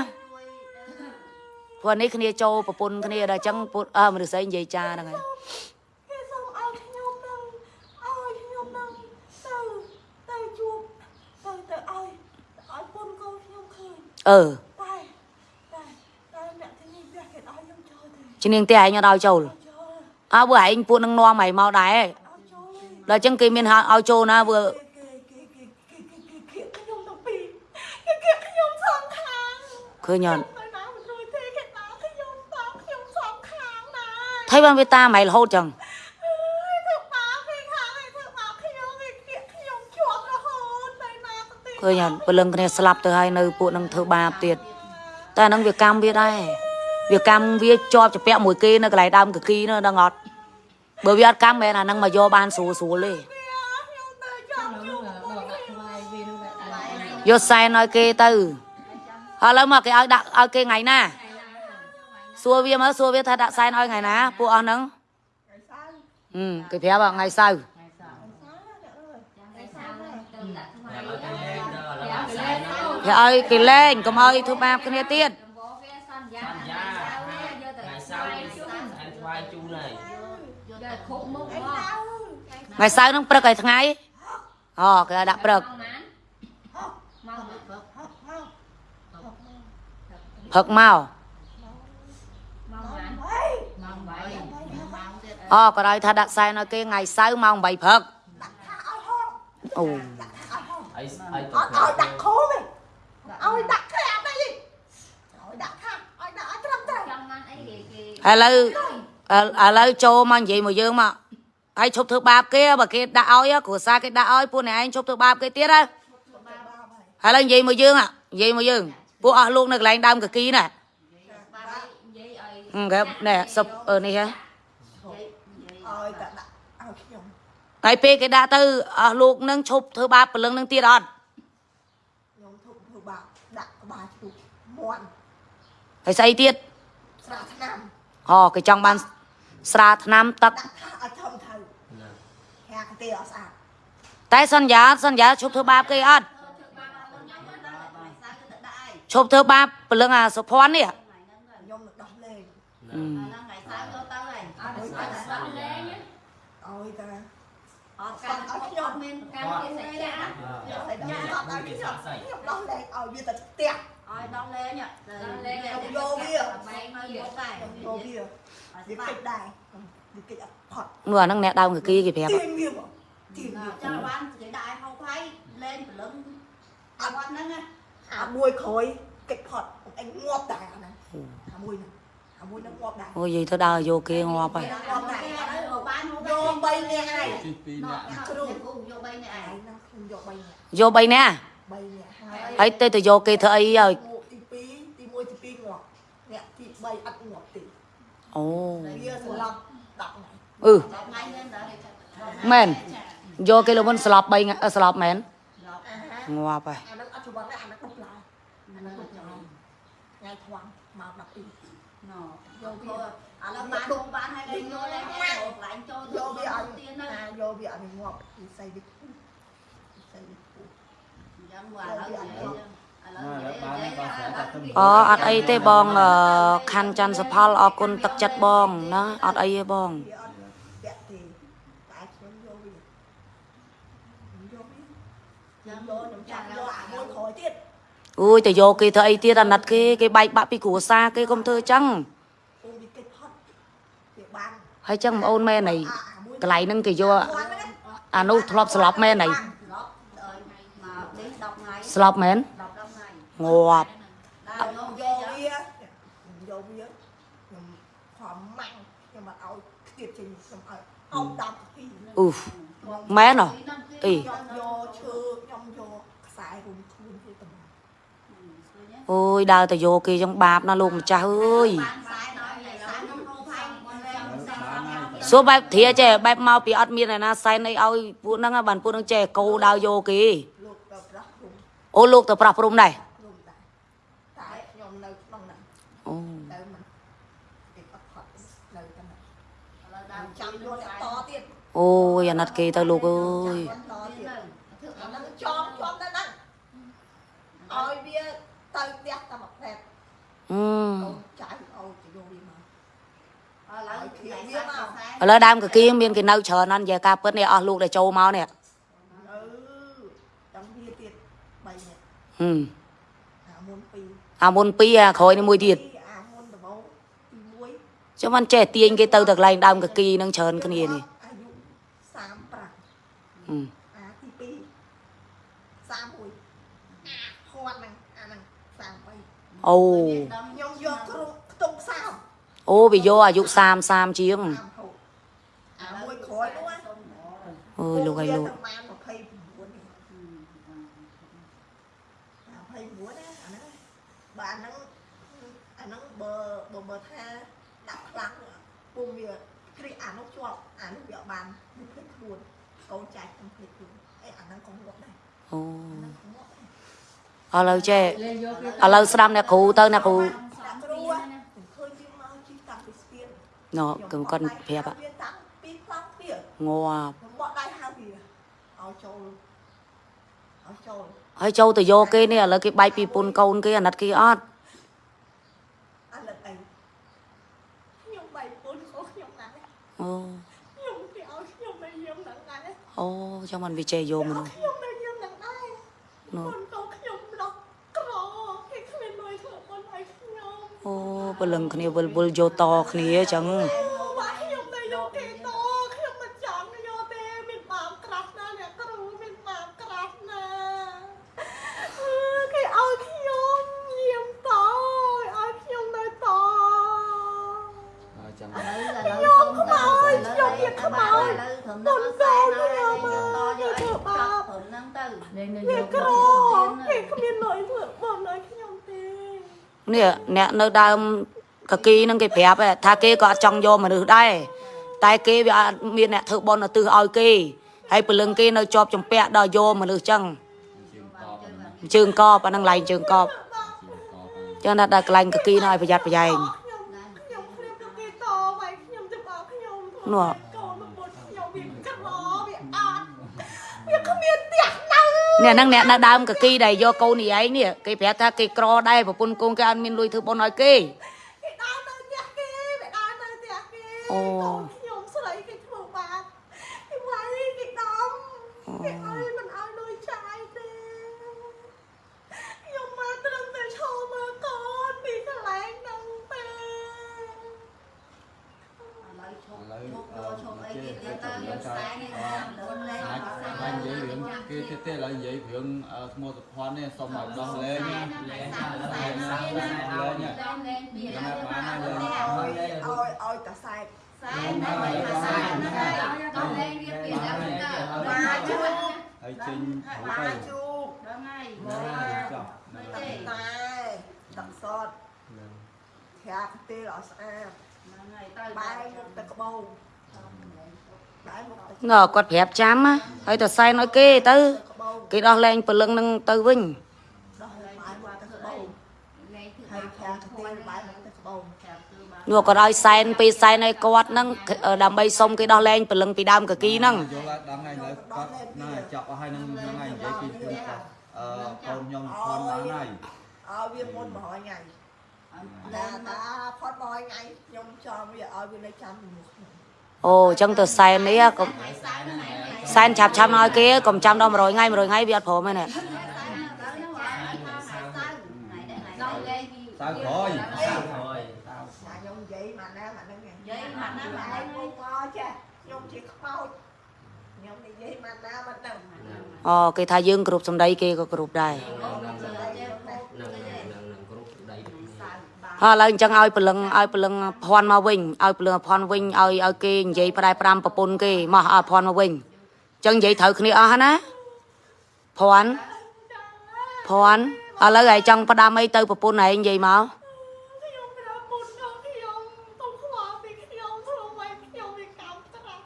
ព្រោះនេះគ្នាចូលប្រពន្ធគ្នាដល់ចឹងពុទ្ធអឺមនុស្សស្រីនិយាយចាហ្នឹងហើយគេសុំឲ្យខ្ញុំនឹងឲ្យខ្ញុំនឹងទៅទៅជួបទៅទៅឲ្យឲ្យពុនកូនខ្ញុំឃើញអឺតែតែតែអ្នកទីនេះវាគេឲ្យខ្ញុំចូលទេជំនាងទេឯងអត់ឲ្យចូលចូល អើបើឯងពួកនឹងនាំឯងមកដែរឲ្យចូលទេដល់ចឹងគេមានហៅឲ្យចូលណាវើគេគេគេគេគេគេគេខ្ញុំទាំងពីរគេគេខ្ញុំសងខាងឃើញអត់ទៅណាមិនរួចទេគេដើរខ្ញុំតោខ្ញុំសងខាងណាថៃបានវាតាមឯងរហូតចឹងអើយធ្វើបាបគេខាងឯងធ្វើបាបខ្ញុំគេគេខ្ញុំជាប់រហូតទៅណាទៅទីឃើញអត់ព្រលឹងគ្នាស្លាប់ទៅហើយនៅពួកនឹងធ្វើបាបទៀតតែអាហ្នឹងវាកម្មវាដែរ វាកម្មវាជាប់ជាពាក់មួយគេនៅកន្លែងដើមកគីនោះដឹងអត់បើវាអត់កម្មមែនអាហ្នឹងមកយកបានស្រួលស្រួលទេខ្ញុំទៅចាំខ្ញុំយកសែនឲ្យគេទៅហើយឥឡូវមកគេឲ្យដាក់ឲ្យគេថ្ងៃណាសួរវាមើលសួរវាថាដាក់សែនឲ្យថ្ងៃណាពួកអស់ហ្នឹងហឹមគេប្រាប់ថាថ្ងៃសៅរ៍អ្នកឲ្យទៅលេងទៅឥឡូវគេឲ្យគេលេងកុំឲ្យធ្វើបាបគ្នាទៀត សន្យាថ្ងៃសៅរ៍នេះអែថ្វាយជូនហើយ យកគ្រប់មុខមក ថ្ងៃសៅរ៍ហ្នឹងព្រឹកឲ្យថ្ងៃអូគេឲ្យដាក់ព្រឹកមកណាមកព្រឹកមកមកណាមក8អូក៏ឲ្យថាដាក់សែនឲ្យគេថ្ងៃសៅរ៍ម៉ោង8ព្រឹកអូអីអីទៅអត់ឲ្យដាក់ខូទេឲ្យដាក់ក្រាបអីឲ្យដាក់ខាត់ឲ្យដាក់ឲ្យត្រឹមត្រូវចង់បានអីគេគេឥឡូវឥឡូវចូលមកនិយាយមកយើងមក ហើយឈប់ធ្វើបាបគេបើគេដាក់ឲ្យគ្រួសារគេដាក់ឲ្យពួកអ្នកឯងឈប់ធ្វើបាបគេទៀតហ៎ឥឡូវនិយាយមកយើងនិយាយមកយើងពួកអស់លោកនៅកន្លែងដើមកគីណាបាបនិយាយឲ្យហឹមគេណែសុបអឺនេះហ៎ឲ្យតែដាក់ឲ្យខ្ញុំហើយពេលគេដាក់ទៅអស់លោកនឹងឈប់ធ្វើបាបព្រលឹងនឹងទៀតអត់ខ្ញុំធុបធ្វើបាបដាក់ក្បាលជូកមាន់ហើយស្អីទៀតស្រាថ្នាំអូគេចង់បានស្រាថ្នាំទឹកដាក់ថាឲ្យធំទៅអ គេអត់ស្អាតតែសន្យាសន្យាឈប់ធ្វើបាបគេអត់ឈប់ធ្វើបាបព្រលឹងអាសុភ័ណ្ឌនេះខ្ញុំនឹងដោះលែងអឺ ngày sáng vô tới rồi អត់ស្អាតស្អាតលែងឲ្យតា họ cắt ở nhóm mình កម្មវិធីសាច់ចាតែខ្ញុំអត់ឲ្យខ្ញុំខ្ញុំដោះលែងឲ្យវាទៅផ្ទះ rồi đón lên nhá lên lên vô bia. bay hơi vô tay យកវាវាកិច្ចដែរវាកិច្ចអត់ផត់នោះអាហ្នឹងអ្នកដើមកគីគេប្រាប់ទៀងវាមក ទៀងវា cho ban chỉ đại không thấy lên từ lưng à ban đó nha អាមួយក្រោយកិច្ចផត់អញងាប់ដែរអាហ្នឹងអាមួយហ្នឹងអាមួយហ្នឹងងាប់ដែរអូយនិយាយទៅដើរយកគេងាប់ហើយ còn cái đấy ở ban không យក3នាក់ហើយទីពីរ nó នាក់គ្រូគូយកបីនេះឯឯងងហ្នឹងខ្ញុំយក3នាក់យក3នាក់3នាក់ហើយហើយទៅទៅយកគេធ្វើអីហើយទី2ទី1ទី2ងាប់អ្នកទី3អត់ងាប់ទេអូវាស្លាប់10ថ្ងៃអឺដល់ថ្ងៃនេះដល់មែន យកគេលោកមុនស្លាប់3ថ្ងៃអឺស្លាប់មែនអាហាងាប់ហើយអាហ្នឹងអត់ច្បាស់ទេអាហ្នឹងដុកឡើយអាហ្នឹងដុកឡើយថ្ងៃថ្វាំងមក12 nó vô thôi à là bán đồ bán hay là vô lên cái đồ lại cho យក vô វាអត់ tiền ណា đó យកវាអត់ងាប់វិស័យវិគុវិស័យវិគុ dân qua ở dưới ở dưới អូអត់អីទេបងអឺខាន់ច័ន្ទសផលអរគុណទឹកចិត្តបងណាអត់អីទេបង វាអត់ពាក់ទេតែខ្ញុំយកវាខ្ញុំយកវាខ្ញុំយកខ្ញុំចាំយកអាមួយក្រោយទៀត អូយទៅយកគេធ្វើអីទៀតអាណិតគេគេបែកបាក់ពីគ្រួសារគេកុំធ្វើអញ្ចឹងពូវាកិច្ចផុតវាបានហើយចឹងបងអូនមែនអីអាមួយកន្លែងហ្នឹងគេយកគាត់ហ្នឹងអានោះធ្លាប់ស្លាប់មែនអី lót rồi mà đến đọc ngày ស្លាប់មែន đọc đọc ngày ងាប់ đau ខ្ញុំ vô យក kia វាខ្ញុំយកវាខ្ញុំខំម៉ាំងខ្ញុំមកឲ្យខ្ទៀតចេញខ្ញុំឲ្យអោបតាមពីអ៊ូមែនហ៎អី ខ្ញុំយកឈើខ្ញុំយកខ្សែរុំខ្លួនវាទៅ អូយដើរទៅយកគេចឹងបាបណាលោកម្ចាស់អើយ bán sai nói này sai nó không thay con em សួរបែបធាចេះបែបមកពីអត់មានឯណាសែនអីឲ្យពួកហ្នឹងបានពួកហ្នឹងចេះកោដើរយកគេលោកទៅប្រាស់រុំអូលោកទៅប្រោះព្រំដែររុំដែរតែខ្ញុំនៅក្នុងហ្នឹងអូទៅមិនគេអត់ផត់នៅតែហ្នឹង là ចាំ đau ចាំ chăm យក vô អ្នក tay តទៀតអូយអាណិតគេទៅលោកអើយ ចាំតទៀតអាហ្នឹងចំចំទៅហ្នឹងឲ្យវាទៅផ្ទះតែមួយផ្លែត អឺកូនចៅឲ្យទៅយកវាមក là lấy cái sai sai ឥឡូវដើមកគីមានគេនៅច្រើនណាស់និយាយការពិតនេះអស់លោកដែលចូលមកនេះអឺចាំវាទៀត3នាក់ហឹមអាមុន2អាមុនពីរអាក្រោយនេះមួយទៀតអាមុនដំបូងទី1ចាំមិនចេះទាញគេទៅតែកន្លែងដើមកគីនឹងច្រើនគ្នានេះអាយុ35ហឹម អាទី2 31អាហត់ហ្នឹងអាហ្នឹង33 អូខ្ញុំយកគ្រប់ខ្ទង់ខ្សោមអូវាយកអាយុ30 30ជាងតាមហូតអាមួយក្រោយនោះណាអើយលោកឲ្យលោកវាប្រហែល29នេះអា29ណាអាហ្នឹងបើអាហ្នឹងអាហ្នឹងបើបើបើថាដាក់ខ្លាំងពុំវាគ្រីអានោះជាប់អានោះវាអត់បានវាភ្លេចខ្លួនកូនចាច់ខ្ញុំភ្លេចខ្លួនអេអាហ្នឹងក៏ងាប់ដែរអូ អាហ្នឹងក៏ងាប់ដែរ ឥឡូវចេះលេងយកគេឥឡូវស្ដាប់អ្នកគ្រូទៅអ្នកគ្រូដាក់គ្រូខ្ញុំឃើញវាមកជីតាំងពីស្ពានណ៎គឺគាត់ប្រាប់វាតាំងពីខ្លាំងវាងាប់ខ្ញុំបកដៃហៅវាឲ្យចូលឲ្យចូលហើយចូលទៅយកគេនេះឥឡូវគេបែកពីពុនកូនគេអាណិតគេអត់អាលឹកអីខ្ញុំបែកពុនខុសខ្ញុំណាស់អូខ្ញុំគេឲ្យខ្ញុំនៅយាមហ្នឹងដែរអូចាំមិនវាចេះយកមនុស្សខ្ញុំនៅយាមហ្នឹងដែរ ណ៎ ពុនកូនខ្ញុំដកក្រគេគ្មានលុយធ្វើពុនឲ្យខ្ញុំ អូព្រលឹងគ្នាវិលវិលយកតគ្នាអញ្ចឹងបាទខ្ញុំនៅយកគេតខ្ញុំមិនចង់យកទេមានបាបក្រាស់ណាស់អ្នកគ្រូមានបាបក្រាស់ណាស់អឺគេឲ្យខ្ញុំយាមតឲ្យខ្ញុំនៅតចាំ ở đây là lớn không tới lớn đây các bạn là lớn thượng nó sai nói là vô to vô ấy cặp thượng nâng từ លេងនៅវាយកក្រគេគ្មានលុយធ្វើបងឲ្យខ្ញុំទេ នេះអ្នកនៅដើមកគីនឹងគេប្រាប់ឯងថាគេក៏អត់ចង់យកមនុស្សដែរតែគេវាអត់មានអ្នកធ្វើបន់ឧទ្ទិសឲ្យគេហើយព្រលឹងគេនៅជាប់ចម្ពាក់ដល់យកមនុស្សអញ្ចឹងជើងកបហ្នឹងជើងកបអាហ្នឹងឡែងជើងកបជើងកបហ្នឹងចឹងណាស់ដល់កន្លែងកគីនោះឲ្យប្រយ័ត្នប្រយែងខ្ញុំខ្ញុំគ្រាបទៅគេតមកខ្ញុំទៅបោកខ្ញុំនោះ អ្នកហ្នឹងអ្នកនៅដើមកគីដែលយកកូននេះឯងនេះគេប្រាប់ថាគេក្រដែរប្រពន្ធកូនគេអត់មានលុយធ្វើបុណ្យឲ្យគេគេដើរទៅផ្ទះគេគេដើរទៅផ្ទះគេអូកូនខ្ញុំស្រីគេធ្វើបាបគេវាយគេដំគេឲ្យមិនឲ្យលុយចាយទេខ្ញុំមកត្រឹមតែឈរមើលកូនពីកន្លែងហ្នឹងទេបាញ់និ យាយរឿងគេទេទេឡើយនិយាយរឿងស្មោះសុភ័ណ្ឌនេះសុំឲ្យដោះលែងណាលែងណាលែងណាលែងណាបានណាលែងឲ្យឲ្យឲ្យតាសែកហើយចេញទៅបាជូកចោះតែដាក់សតត្រាក់ទេអត់ស្អាតបែរមុខទៅក្បោងបែរមុខទៅង គាត់ប្រាប់ចាំណាហើយទៅសែនឲ្យគេទៅក្បោងគេដោះលែងព្រលឹងនឹងទៅវិញដោះបែរមុខទៅក្បោងហើយត្រាក់ទេបែរមុខទៅក្បោងនោះគាត់ឲ្យសែនពេលសែនឲ្យគាត់ហ្នឹងដើម្បីសុំគេដោះលែងព្រលឹងពីដើមកគីហ្នឹងយកឡើងដល់ថ្ងៃលើគាត់ណាចាប់អស់ហើយនឹងថ្ងៃនិយាយពីខ្លួនគាត់អឺកូនខ្ញុំផនបានហើយឲ្យវាមុន100ថ្ងៃណាតាផុត100ថ្ងៃខ្ញុំចង់វាឲ្យវានៅចាំជាមួយខ្ញុំ អូអញ្ចឹងទៅសែននេះកុំសែនឆាប់ឆាប់ឲ្យគេកុំចាំដល់100ថ្ងៃ100ថ្ងៃវាអត់ព្រមទេណាសៅក្រោយ sao rồi ណាខ្ញុំនិយាយមកណាមកហ្នឹងនិយាយមកណាមកហ្នឹងមកចេះខ្ញុំជាខ្មោចខ្ញុំនិយាយមកណាមកហ្នឹងអូគេថាយើងគ្រប់សម្ដីគេក៏គ្រប់ដែរ ហើយ ឥឡូវអញ្ចឹងឲ្យព្រលឹងឲ្យព្រលឹងភ័ណ្ឌមកវិញឲ្យព្រលឹងភ័ណ្ឌវិញឲ្យឲ្យគេនិយាយផ្ដែប្រាំប្រពន្ធគេមកឲ្យភ័ណ្ឌមកវិញអញ្ចឹងនិយាយត្រូវគ្នាអស់ហើយណាភ័ណ្ឌភ័ណ្ឌឥឡូវឯងចង់ផ្ដាំអីទៅប្រពន្ធឯងនិយាយមកខ្ញុំប្រាប់មុនដល់ខ្ញុំទុំខ្វល់ពីខ្ញុំព្រោះមិនខ្ញុំវាកម្មត្រាស់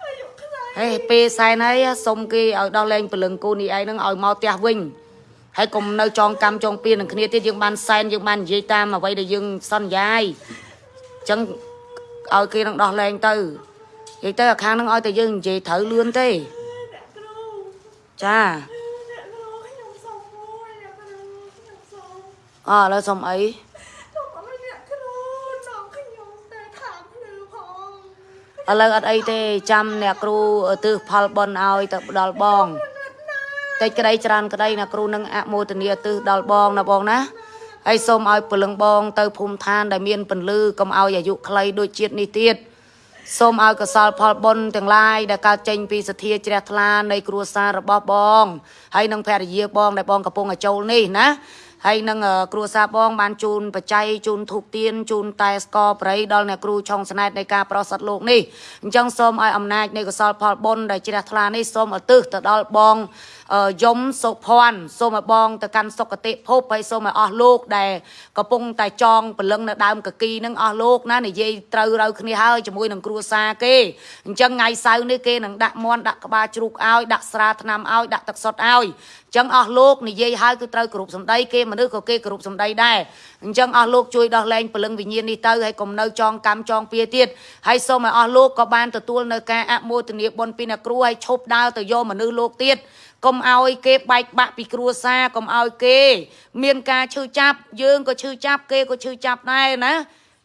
ហើយយកខ្លាចហេពេលសែនហើយសុំគេឲ្យដោះលែងព្រលឹងគូនេះឯងហ្នឹងឲ្យមកផ្ទះវិញ ហើយកុំនៅចងកម្មចងពៀននឹងគ្នាទៀតយើងបានសែនយើងបាននិយាយតាមអ្វីដែលយើងសន្យាយអញ្ចឹងឲ្យគេនឹងដោះលែងទៅនិយាយទៅអាខាងហ្នឹងឲ្យតែយើងនិយាយត្រូវលឿនទេអ្នកគ្រូចាអ្នកគ្រូខ្ញុំសុំមួយអ្នកគ្រូខ្ញុំសុំអឥឡូវសុំអីទុំឲ្យអ្នកគ្រូចង់ខ្ញុំតែខាងភ្លឺផងឥឡូវអត់អីទេចាំអ្នកគ្រូទិសផលបនឲ្យទៅដល់បង តិចក្តីច្រើនក្តីអ្នកគ្រូនឹងអមោទនាទិសដល់បងណាបងណាហើយសូមឲ្យពលឹងបងទៅភូមិឋានដែលមានពន្លឺកុំឲ្យអាយុខ្លីដូចជាតិនេះទៀតសូមឲ្យកសលផលបុណ្យទាំងឡាយដែលកើតចេញពីសទ្ធាជ្រះថ្លានៃគ្រួសាររបស់បងហើយនឹងភរិយាបងដែលបងកំពុងតែចូលនេះណាហើយនឹងអឺគ្រួសារបងបានជូនបច្ច័យជូនធូបទៀនជូនតែស្ករប្រៃដល់អ្នកគ្រូឆុងស្នែតនៃការប្រោសសត្វលោកនេះអញ្ចឹងសូមឲ្យអំណាចនៃកសលផលបុណ្យដែលជ្រះថ្លានេះសូមឧទ្ទិសទៅដល់បងអឺ យមសុភ័ណ្ឌសូមឲ្យបងទៅកាន់សុគតិភពហើយសូមឲ្យអស់លោកដែលកំពុងតែចងព្រលឹងនៅដើមកគីនឹងអស់លោកណានិយាយត្រូវរូវគ្នាហើយជាមួយនឹងគ្រួសារគេអញ្ចឹងថ្ងៃសៅរ៍នេះគេនឹងដាក់មន់ដាក់ក្បាលជ្រូកឲ្យដាក់ស្រាថ្នាំឲ្យដាក់ទឹកសុទ្ធឲ្យអញ្ចឹងអស់លោកនិយាយហើយគឺត្រូវគ្រប់សម្ដីគេមនុស្សក៏គេគ្រប់សម្ដីដែរអញ្ចឹងអស់លោកជួយដោះលែងព្រលឹងវិញ្ញាណនេះទៅហើយកុំនៅចងកម្មចងពៀទៀតហើយសូមឲ្យអស់លោកក៏បានទទួលនៅការអមោទនាបុណ្យពីអ្នកគ្រូហើយឈប់ដើរទៅយកមនុស្សលោកទៀត កុំឲ្យគេបែកបាក់ពីគ្រួសារកុំឲ្យគេ មានការឈឺចាប់យើងក៏ឈឺចាប់គេក៏ឈឺចាប់ដែរណា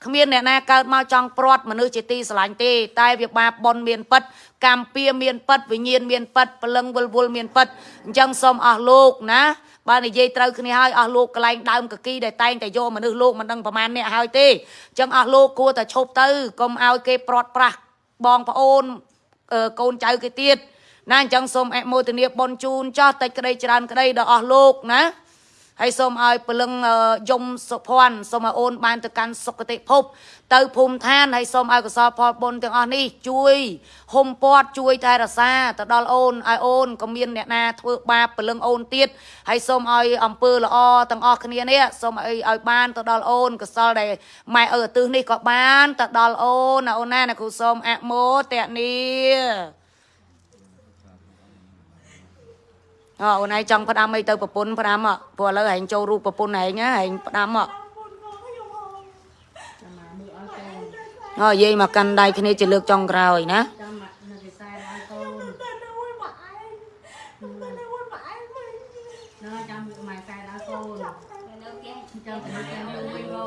គ្មានអ្នកណាកើតមកចង់ព្រាត់មនុស្សជាទីស្រឡាញ់ទេតែវាបាបបនមានពិតកម្មពៀមានពិតវិញ្ញាណមានពិតព្រលឹងវល់វល់មានពិតអញ្ចឹងសូមអស់លោកណាបើនិយាយត្រូវគ្នាហើយអស់លោកកន្លែងដើមកគីដែលតែងតែយកមនុស្សលោកមិនដឹងប្រមាណអ្នកហើយទេអញ្ចឹងអស់លោកគួរតែឈប់ទៅកុំឲ្យគេព្រាត់ប្រាសបងប្អូនអឺកូនចៅគេទៀត ណាអញ្ចឹងសូមអនុមោទនាបុណ្យជូនចោះតិចក្តីច្រើនក្តីដល់អស់លោកណាហើយសូមឲ្យពលឹងអឺយមសុភ័ណ្ឌសូមឲ្យអូនបានទៅកាន់សុគតិភព ទៅភូមិឋានហើយសូមឲ្យកុសលផលបុណ្យទាំងអស់នេះជួយហុំព័ទ្ធជួយថែរក្សាទៅដល់អូនឲ្យអូនក៏មានអ្នកណាធ្វើបាបពលឹងអូនទៀតហើយសូមឲ្យអំពើល្អទាំងអស់គ្នានេះសូមឲ្យឲ្យបានទៅដល់អូនកុសលដែលម៉ែឪឧទ្ទិសនេះក៏បានទៅដល់អូនណាអូនណាអ្នកគ្រូសូមអនុមោទនា អើអូនឯងចង់ផ្ដាំអីទៅប្រពន្ធផ្ដាំអ่ะព្រោះឥឡូវហែងចូលរូបប្រពន្ធហែងណាហែងផ្ដាំអ่ะមុនមកខ្ញុំហងអើយាយមកកាន់ដៃគ្នាជាលើកចុងក្រោយណាតែនៅមួយមកឯងតែនៅមួយមកឯង nó chăm mày cài lá cô នៅគេ chăm cái chăm luôn với cô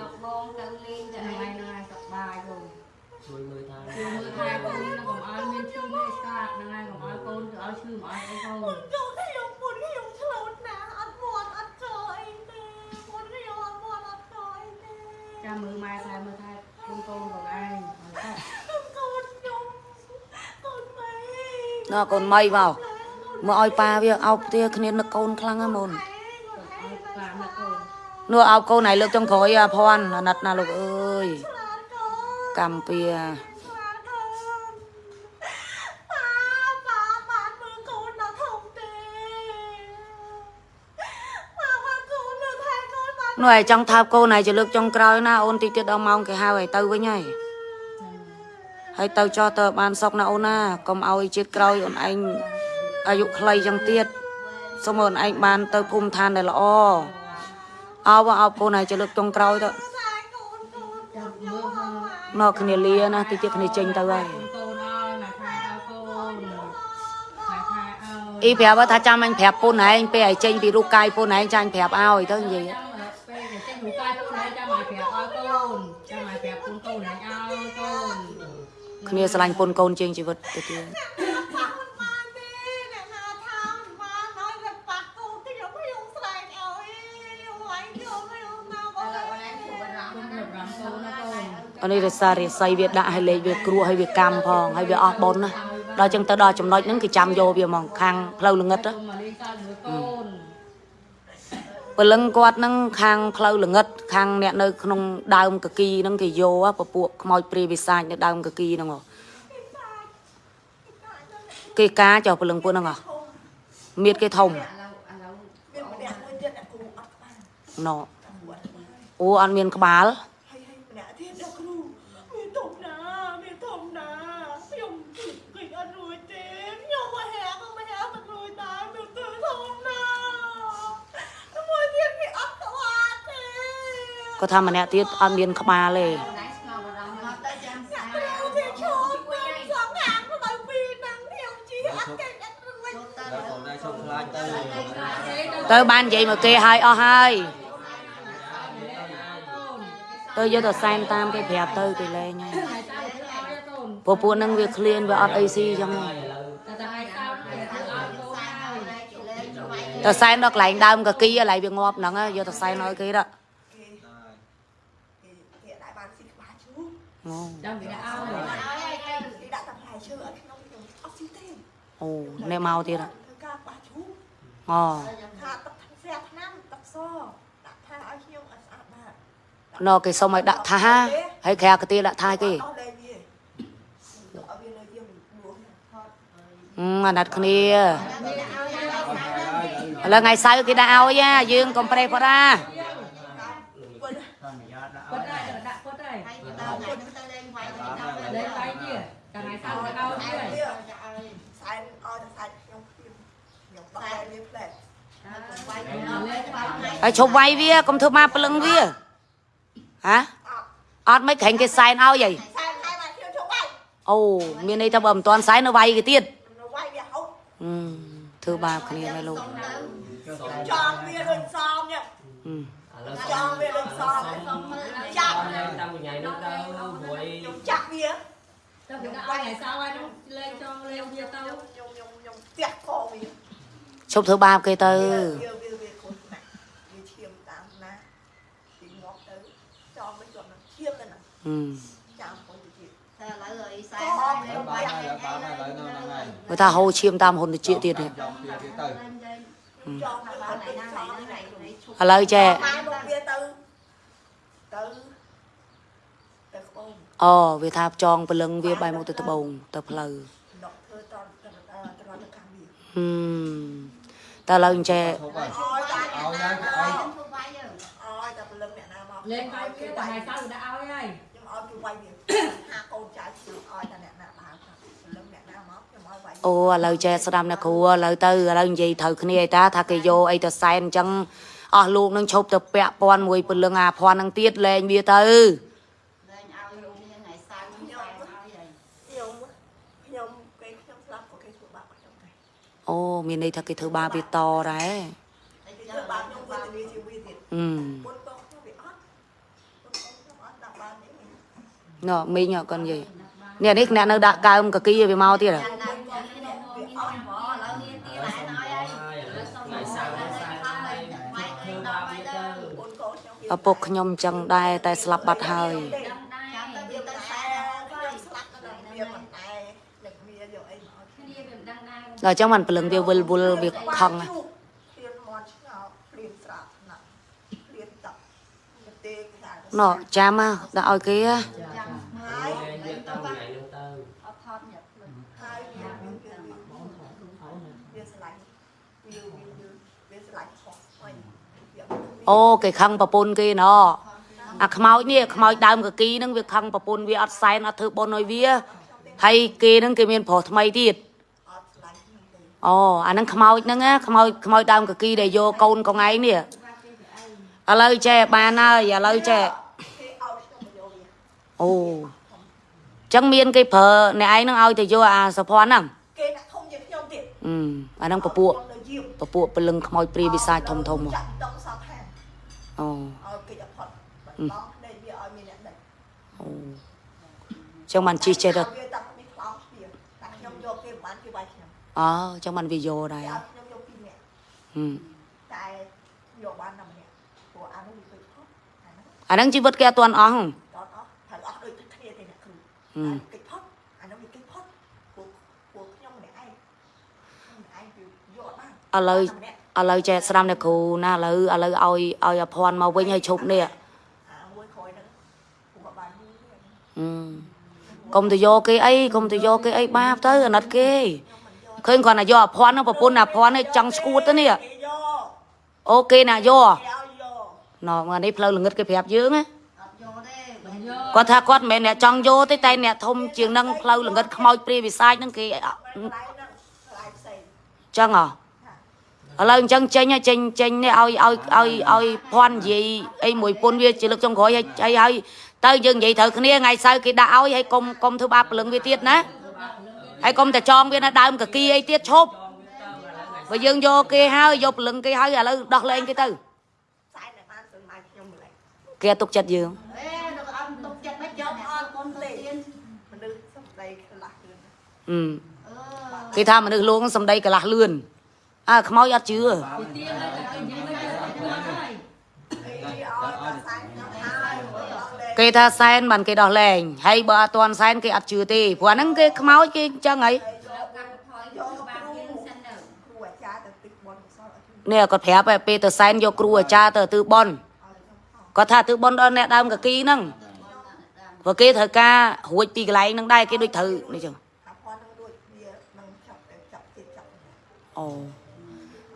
លោកបងទៅលេងទៅអី này này tập bài rồi ជួយមើលថា chưa mưa hai con nó còn ai miên chưa mê xa này còn ai con thì ai chưa mà ai con ចូលខ្ញុំមុនខ្ញុំឆ្លូតណាអត់មាត់អត់ចោអីទេមុនខ្ញុំអត់មាត់អត់ចោអីទេ chăm mưa mai thay mưa thay con con còn ai កូនខ្ញុំកូនម៉ែ ណ៎កូនមីមកមកឲ្យប៉ាវាអោបផ្ទះគ្នានឹកកូនខ្លាំងណាស់មុន ai bà là con នោះអោបកូនណៃលើកចុងក្រោយអាភ័ណ្ឌអាណិតណាលោកអើយឆ្លាតកូនកម្មពៀឆ្លាតកូនប៉ាប៉ាបានមើលកូនដល់ធំទេប៉ាបានកូននៅថែកូនបាននោះឯងចង់ថើបកូនណៃជាលើកចុងក្រោយណាអូនតិចទៀតដល់ម៉ោងគេហៅឲ្យទៅវិញហើយ ហើយទៅចោះទៅបានសុកណាអូនណាកុំឲ្យជាតិក្រោយអូនឯងអាយុខ្លីចឹងទៀតសូមអូនឯងបានទៅភូមិឋានដែលល្អអោបអោបកូនណៃជាលើកចុងក្រោយទៅថែកូនកូនខ្ញុំ mưa hơn ណកគ្នាលាណាតិចទៀតគ្នាចេញទៅហើយ con con ơi là thay ao con thay thay ơi អ៊ីប្រាប់ថាចាំអញប្រាប់ពូនឯងពេលឲ្យចេញពីរូបកាយពូនឯងចាញ់ប្រាប់ឲ្យទៅនិយាយ Chắc là pe để chắc đủ គ្នាស្រឡាញ់ពូនកូនជាងជីវិតទៅទៀតប៉ាមិនបានទេអ្នកណាថាមិនបានហើយតែប៉ាកូនខ្ញុំខ្ញុំស្រែកឲ្យខ្ញុំវាយខ្ញុំខ្ញុំណាបងឥឡូវអូនឯងជួបបារម្ភ con được làm con nó con អានេះរសាររាសីវាដាក់ឲ្យលេខវាគ្រោះឲ្យវាកម្មផងហើយវាអស់បុណ្យណាដល់ចឹងទៅដល់ចំណុចហ្នឹងគេចាំយកវាហ្មងខាងផ្លូវល្ងិតណា con mà ព្រលឹងគាត់ហ្នឹងខាងផ្លូវល្ងិតខាងអ្នកនៅក្នុងដើមកគីហ្នឹងគេយកពពួកខ្មោចព្រាយវិសាចនៅដើមកគីហ្នឹងហ៎គេការចុះព្រលឹងពួកហ្នឹងហ៎មៀតគេធំឥឡូវឥឡូវមានម្នាក់មួយទៀតអ្នកគ្រូអត់បានណ៎អូអត់មានក្បាល ហើយហើយម្នាក់ទៀតអ្នកគ្រូមានធំណាមានធំណាខ្ញុំគិតអត់រួចទេខ្ញុំមកហែក៏មកហែមិនរួចដែរមានទៅធំណាមួយទៀតគេអត់ក្បាលទេ គាត់ថាម្នាក់ទៀតអត់មានក្បាលទេណៃស្ងោបារម្ភមកទៅចាំស្អាតអ្នកគ្រូគេឈប់ទៅសងហាងទៅដល់ពីហ្នឹងខ្ញុំជីអត់គេអត់រួចចូលទៅដល់កូនឯងសុំខ្លាចទៅទៅបាននិយាយមកគេឲ្យអស់ហើយទៅយកទៅសែនតាមគេប្រាប់ទៅគេលែងហើយ ngày sao đứa ao đấy con ពពួកហ្នឹងវាឃ្លានវាអត់អីស៊ីចឹងហ៎ là là ngày sao để đứa ao con ao ជលេងជួយទៅសែនដល់កន្លែងដើមកគីកន្លែងវាងាប់ហ្នឹងយកទៅសែនឲ្យគេដល់ គេគេដាក់បានស៊ីក្បាលឈូអូ trong cái ao ឲ្យ này ឲ្យទៅគេដាក់តែផ្លែឈើឲ្យខ្ញុំខ្ញុំអត់ស៊ីទេអូនេះមកទៀតហ៎ធ្វើការក្បាលឈូអូថាទឹកស្រាថ្នាំទឹកសដាក់ថាឲ្យខ្ញុំឲ្យស្អាតបាតណគេសុំឲ្យដាក់ថាហើយក្រៅកាទៀដាក់ថាគេអស់លេងវាយកឲ្យវានៅយើងលួងថតអឺអាណិតគ្នាឥឡូវថ្ងៃសៅរ៍គេដាក់ឲ្យណាយើងកុំប្រេះផរា វិញ តាមយ៉ាដាក់ quất đây là đặt quất đây ហើយទៅដល់ថ្ងៃទៅលេងវាយទៅដល់ lên tay kia cả ngày sau đứa ao ហើយ kia ទៅឲ្យសែនឲ្យតែសែនខ្ញុំខ្ញុំបោះឲ្យវាផ្លែវាយទៅដល់លេងបាត់ថ្ងៃហើយឈប់វាយវាកុំធ្វើមកព្រលឹងវាហ៎អត់អត់មិនក្រែងគេសែនឲ្យហីសែនហើយមកខ្ញុំជប់វាយអូមានន័យថាបើមិនទាន់សែននៅវាយគេទៀតនៅវាយវាហូបអឺធ្វើបាបគ្នាមែនលោកចង់វាដូចសមញ៉ឹងអឺឥឡូវចង់វាដូចសមសុំមើលចាក់តាមវិញ្ញាណនោះទៅព្រួយខ្ញុំចាក់វា tao phải ao ngày sau ai nó lên cho lên kia tao ខ្ញុំខ្ញុំខ្ញុំផ្ទះកវាឈប់ធ្វើបាបគេទៅវា អូវាថាចងព្រលឹងវាបែរមកទៅត្បូងទៅផ្លូវដកធ្វើតទៅទៅទៅខាងវាហឹមតែឥឡូវអញ្ចេះឈប់ហើយអោយតែឲ្យហើយឲ្យឈប់វាយយើងអោយតែព្រលឹងអ្នកណាមក lên tay kia cả ngày sau đứa ao ấy ខ្ញុំអោយគេវាយវាហាកូនចៅខ្ញុំអោយតែអ្នកណាដើរព្រលឹងអ្នកណាមកខ្ញុំអោយវាយអូឥឡូវចេះស្ដាប់អ្នកគ្រូឥឡូវទៅឥឡូវនិយាយត្រូវគ្នាឯតាថាគេយកអីទៅសែនអញ្ចឹងអស់លោកនឹងឈប់ទៅពាក់ព័ន្ធមួយព្រលឹងអាភ័ណ្ឌនឹងទៀតលែងវាទៅ លេងឲ្យលោកនេះថ្ងៃសៅរ៍ខ្ញុំសែនឲ្យហើយ ខ្ញុំខ្ញុំគេខ្ញុំស្លាប់ក៏គេធ្វើបាបខ្ញុំដែរ អូមានន័យថាគេធ្វើបាបវាតដែរធ្វើបាបខ្ញុំវេទនាជាវីទៀតអឺពុតកោខ្ញុំវាអត់ពុតកោខ្ញុំអត់ដាក់បានទេណ៎មីងកូនយាយនេះនេះអ្នកនៅដាក់កើមកគីវាមកទៀតហ៎ចាំដល់ចាំនេះមកមានអស់ហ្មងឥឡូវនេះទីណែណយហើយសុំមកសាទៅហើយបាយទៅដល់បាយទៅពុតកោខ្ញុំវាឪពុកខ្ញុំចឹងដែរតែស្លាប់បាត់ហើយ ចាំទៅវាទៅខ្សែ ខ្ញុំស្លាប់ទៅវាមិនតែលេខវាយកអីមក គ្នាវាមិន ដឹងដែរដល់ចឹងបានព្រលឹងវាវិលវល់វាខឹងណាព្រៀនមកឆ្ងោព្រៀនស្រាប់ណាព្រៀនតាប់ទេគេថាណ៎ចាំហ่ะដាក់ឲ្យគេហ៎ចាំហើយយើងទៅថ្ងៃហ្នឹងទៅអត់ថតញ៉ាំភ្លឹងហើយវាវាវាស្លាញ់វាវាវាស្លាញ់ខុសហើយវាអូគេខឹងប្រពន្ធគេណ៎អាខ្មោចនេះខ្មោចដើមកគីហ្នឹងវាខឹងប្រពន្ធវាអត់សែនអត់ធ្វើបុណ្យឲ្យវាហើយគេហ្នឹងគេមានប្រុសថ្មីទៀតអត់ស្លាញ់ខ្ញុំទេ អូអាហ្នឹងខ្មោចហ្នឹងណាខ្មោចខ្មោចដើមកគីដែលយកកូនកងឯងនេះឥឡូវចេះបានហើយឥឡូវចេះគេឲ្យខ្ញុំមកយកវាអូចឹងមានគេប្រើអ្នកឯងហ្នឹងឲ្យទៅយកអាសុភ័ណ្ឌហ្នឹងគេដាក់ធំជាងខ្ញុំទៀតអឺអាហ្នឹងពពួកទៅយាមពពួកពលឹងខ្មោចព្រាយវិសាចធំធំហ៎ចាក់ដងសពហានអូឲ្យគេអផុតបាត់បង់ដេកវាឲ្យមានអ្នកដេកអូចឹងបានជិះចេះទៅ វាតាំងពីខ្លោងវាតែខ្ញុំយកគេមិនបានគេវាយខ្ញុំ អូចឹងបានវាយកដែរគេឲ្យខ្ញុំយកពីរនាក់ហឹមតែយកបានតែម្នាក់ព្រោះអានោះវាពេកផុតអានោះអាហ្នឹងជីវិតគេអត់ទាន់អស់ហ៎តអស់ហើយអស់ដូចគ្នាទេអ្នកគ្រូហឹមកិច្ចផុតអានោះវាកិច្ចផុតព្រោះព្រោះខ្ញុំម្នាក់ឯងខ្ញុំម្នាក់ឯងវាយកបានឥឡូវតែម្នាក់ឥឡូវចេះស្ដាំអ្នកគ្រូណាឥឡូវឥឡូវឲ្យឲ្យអាភ័ណ្ឌមកវិញឲ្យឈប់នេះអាមួយក្រោយហ្នឹងព្រោះបានយូរទេហឹមកុំទៅយកគេអីកុំទៅយកគេអីបាបទៅអាណិតគេ ឃើញគាត់ណាយកអាភ័ណ្ឌហ្នឹងប្រពន្ធអាភ័ណ្ឌនេះចង់ឈួតទៅនេះគេយកអូគេណាយកគេឲ្យយកណ៎មកនេះផ្លូវល្ងឹតគេប្រាប់យើងណាអត់យកទេមិនយកគាត់ថាគាត់មិនមែនអ្នកចង់យកទេតែអ្នកធំជាងនឹងផ្លូវល្ងឹតខ្មោចព្រាយវិសាចហ្នឹងគេអកន្លែងហ្នឹងកន្លែងផ្សេងចឹងហ៎ឥឡូវអញ្ចឹងចេញហើយចេញចេញនេះឲ្យឲ្យឲ្យឲ្យភ័ណ្ឌនិយាយអីមួយពុនវាជាលើកចុងក្រោយហើយហើយហើយទៅយើងនិយាយត្រូវគ្នាថ្ងៃសៅរ៍គេដាក់ឲ្យហើយកុំកុំធ្វើបាបព្រលឹងវាទៀតណា ហើយកុំតែចងវានៅដើមកគីអីទៀតឈប់បើយើងយកគេហើយយកព្រលឹងគេហើយឥឡូវដោះលែងគេទៅខ្សែតែបានទៅមកខ្ញុំម្លេះគេអត់ទុកចិត្តយើងអេដល់អត់ទុកចិត្តមិនយកអត់ប៉ុនទៅទៀនមនុស្សសំដីខ្លះគឺអឺអឺគេថាមនុស្សលងសំដីកន្លះលឿនអើខ្មោចអត់ជឿ គេថាសែនបានគេដោះលែងហើយបើអត់ទាន់សែនគេអត់ជឿទេព្រោះអាហ្នឹងគេខ្មោចគេអញ្ចឹងហើយដល់កាត់ថយយកបាក់យើងសិនទៅគ្រូអាចារ្យទៅទឹកបនសល់ឲ្យខ្ញុំនេះគាត់ប្រាប់ហើយពេលទៅសែនយកគ្រូអាចារ្យទៅទិបនឲ្យខ្ញុំផងគាត់ថាទិបនដល់អ្នកដើមកគីហ្នឹងព្រោះគេត្រូវការរួចពីកន្លែងហ្នឹងដែរគេដូចត្រូវនេះចឹងអាផននឹងដូចវានឹងចាប់ទៅចាប់ទៀតចាប់អូ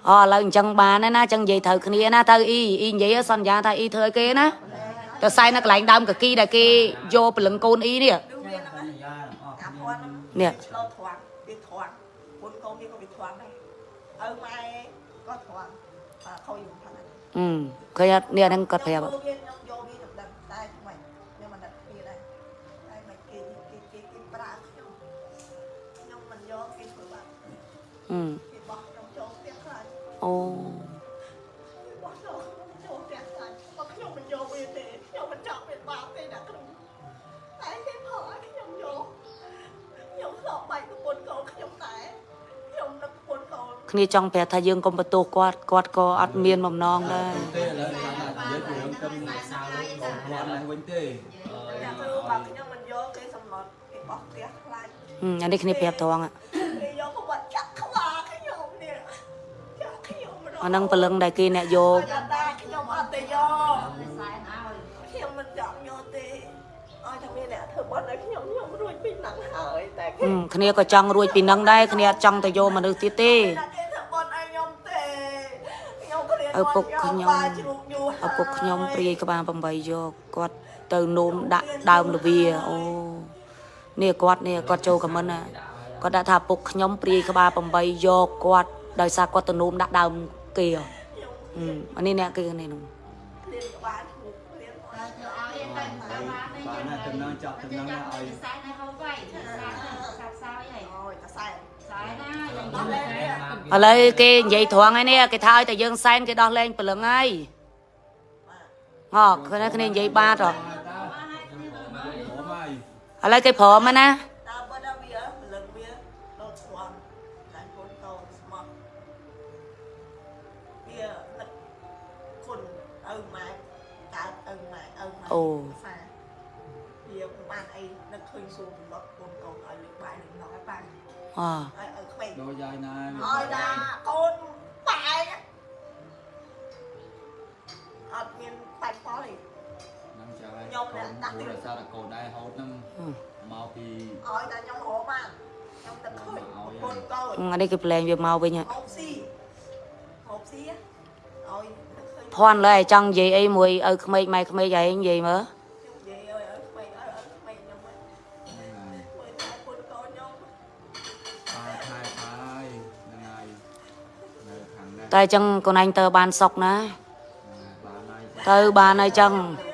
អូឥឡូវអញ្ចឹងបានហើយណាអញ្ចឹងនិយាយត្រូវគ្នាណាទៅអ៊ីអ៊ីនិយាយសន្យាថាអ៊ីធ្វើឲ្យគេណា ទៅសែននៅកន្លែងដើមកគីដែលគេយកព្រលឹងកូនអ៊ីនេះដូចវាហ្នឹងអាផននឹងនេះឆ្លោធွာវាធွာពុនកូនវាក៏វាធွာដែរឪម៉ែក៏ធွာអាខូចផងហ្នឹងអឺឃើញអត់នេះអាហ្នឹងគាត់ប្រាប់ខ្ញុំយកវាខ្ញុំដឹងតែថ្មីខ្ញុំមិនដឹងគ្នាដែរតែមិនគេគេគេគេប្រាខ្ញុំខ្ញុំមិនយកគេធ្វើបាបអឺគេបោះខ្ញុំចូលផ្ទះខ្លាចអូ គ្នាចង់ប្រាប់ថាយើងកុំបន្ទោសគាត់គាត់ក៏អត់មានបំណងដែរទេឥឡូវគាត់ថានិយាយពីរឿងគំសាវបងប្អូនឡើងវិញទេអ្នកគ្រូបើខ្ញុំមិនយកគេសម្លុតគេបោះផ្ទះខ្លាចហឹមអានេះគ្នាប្រាប់ត្រង់ ạ. គេយកប្រវត្តិចាក់ខ្វាខ្ញុំនេះចាក់ខ្ញុំម្ដងអាហ្នឹងព្រលឹងដែលគេអ្នកយកតែតែខ្ញុំអត់ទៅយកខ្សែឲ្យខ្ញុំមិនចង់យកទេឲ្យតែមានអ្នកធ្វើបន់ឲ្យខ្ញុំខ្ញុំរួចពីហ្នឹងហើយតែហឹមគ្នាក៏ចង់រួចពីនឹងដែរគ្នាអត់ចង់ទៅយកមនុស្សទៀតទេ តែគេធ្វើបន់ឲ្យខ្ញុំទេខ្ញុំគ្រាន់ ឪពុកខ្ញុំបាជ្រូកយូរឪពុកខ្ញុំព្រាយក្បាល8យកគាត់ទៅនោមដាក់ដើមលវាអូនេះគាត់នេះគាត់ចូលខមមិនណាគាត់ដាក់ថាឪពុកខ្ញុំព្រាយក្បាល8យកគាត់ដោយសារគាត់ទៅនោមដាក់ដើមគេហ៎ហឹមអានេះអ្នកគេនេះនោះគ្រាក្បាលជ្រូកគ្រាតែទៅឲ្យទៅតាមបានទេបានណាតំណងចាប់តំណងឲ្យខ្សែនៅហូបໄວខ្សែខ្សែខ្សែហើយអូយតែសែនខ្សែណា ឥឡូវគេនិយាយត្រង់ហើយនេះគេថាឲ្យតែយើងសែនគេដោះលែងព្រលឹងហើយហ៎គ្នាគ្នានិយាយបាតហ៎ព្រមហើយឥឡូវគេព្រមហើយណាតើបើដល់វាម្លឹងវាដល់ស្គាល់តែកូនតោស្មោះវានឹកគុណឪម៉ែកើតឪម៉ែឪម៉ែសាវាបានអីនឹកឃើញសួរបំណត់កូនកូនឲ្យលើកបាយលើកណោឲ្យបានអ ឲ្យឲ្យក្មេងដូចយាយណាឲ្យណាកូនបាយអត់មានបាច់ផលទេនឹងចាស់ហើយកខ្ញុំអ្នកដាក់គូទៀតរសារតែកូនដែរហូតនឹងមកពីឲ្យតែខ្ញុំរកបានខ្ញុំទឹកឃើញកូនកូនអានេះគេប្លែងវាមកវិញហើយហូបស៊ីហូបស៊ីឲ្យទឹកឃើញភ័ណ្ឌលើឲ្យចង់និយាយអីមួយឪក្មេកម៉ែក្មេកឯងនិយាយមើល តែអញ្ចឹងកូនឯងទៅបានសុកណាបានហើយទៅបានហើយចឹងចូល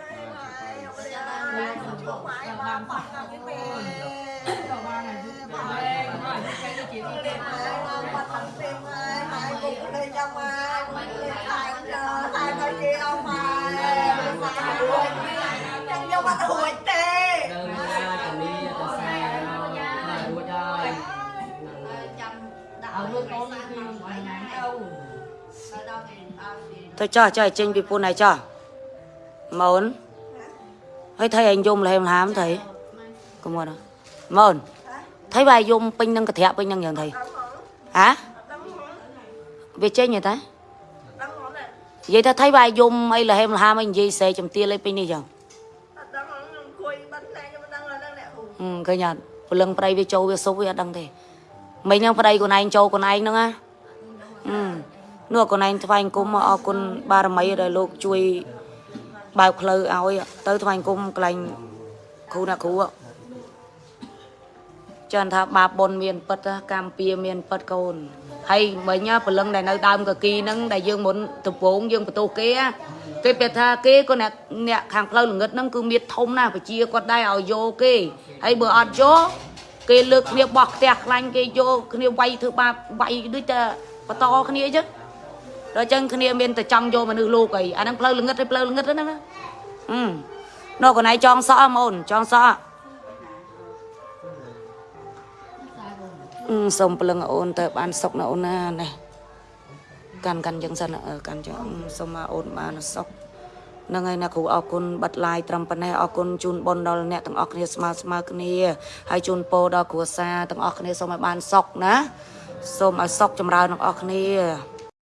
ដល់គេទៅចោះចោះចេញពីពុនហើយចោះម៉ូនហើយថៃឯងយំលហេមហាមថៃកុំមកណាម៉ូនថៃវាយយំពេញនឹងកន្ត្រាក់ពេញនឹងយ៉ាងថៃហ៎វាចេញហ៎តាដឹងហ៎ណានិយាយថាថៃវាយយំអីលហេមលហាមអី និយាយសេចំទាលអីពេញនេះចឹងអត់ដឹងខ្ញុំអង្គុយបាត់តែខ្ញុំមិនដឹងដល់អ្នកគ្រូហឹមឃើញអត់ព្រលឹងប្រៃវាចូលវាសុបវាអត់ដឹងទេមិញហ្នឹងប្តីខ្លួនឯងចូលខ្លួនឯងហ្នឹងណាហឹមនោះខ្លួនឯងថ្វាយអង្គមអរគុណបារមីដែលលោកជួយបើកផ្លូវឲ្យទៅថ្វាយអង្គមកន្លែងគ្រូអ្នកគ្រូចឹងថាបាបបុណ្យមានពិតណាកម្មពៀមានពិតកូនហើយមិញព្រលឹងដែលនៅដើមកគីហ្នឹងដែលយើងមុនដំបូងយើងបន្ទោសគេណាគេប្រាប់ថាគេក៏អ្នកអ្នកខាងផ្លូវល្ងឹតហ្នឹងគឺមានធំណាស់ប្រជាគាត់ដែរឲ្យយកគេហើយបើអត់យកគេលើកគ្នាបោះផ្ទះខ្លាញ់គេយកគ្នាវាយធ្វើបាបវាយដូចតែបន្តគ្នាអញ្ចឹង ដល់អញ្ចឹងគ្នាមានតែចង់យកមនុស្សលោកអីអាហ្នឹងផ្លូវល្ងឹតហើយផ្លូវល្ងឹតហ្នឹងណាហឹមនោះកណៃចងសក់ហ្មូនចងសក់អឺសុំព្រលឹងអូនទៅបានសុកណាអូនណានេះកាន់កាន់ចឹងសិនអឺកាន់ចឹងអឺសុំមកអូនបានសុកហ្នឹងហើយណាគ្រូអរគុណបិទឡាយត្រឹមប៉ុណ្ណេះអរគុណជូនបុណ្យដល់អ្នកទាំងអស់គ្នាស្មើស្មើគ្នាហើយជូនពរដល់គ្រួសារទាំងអស់គ្នាសូមឲ្យបានសុកណាសូមឲ្យសុកចម្រើនទាំងអស់គ្នា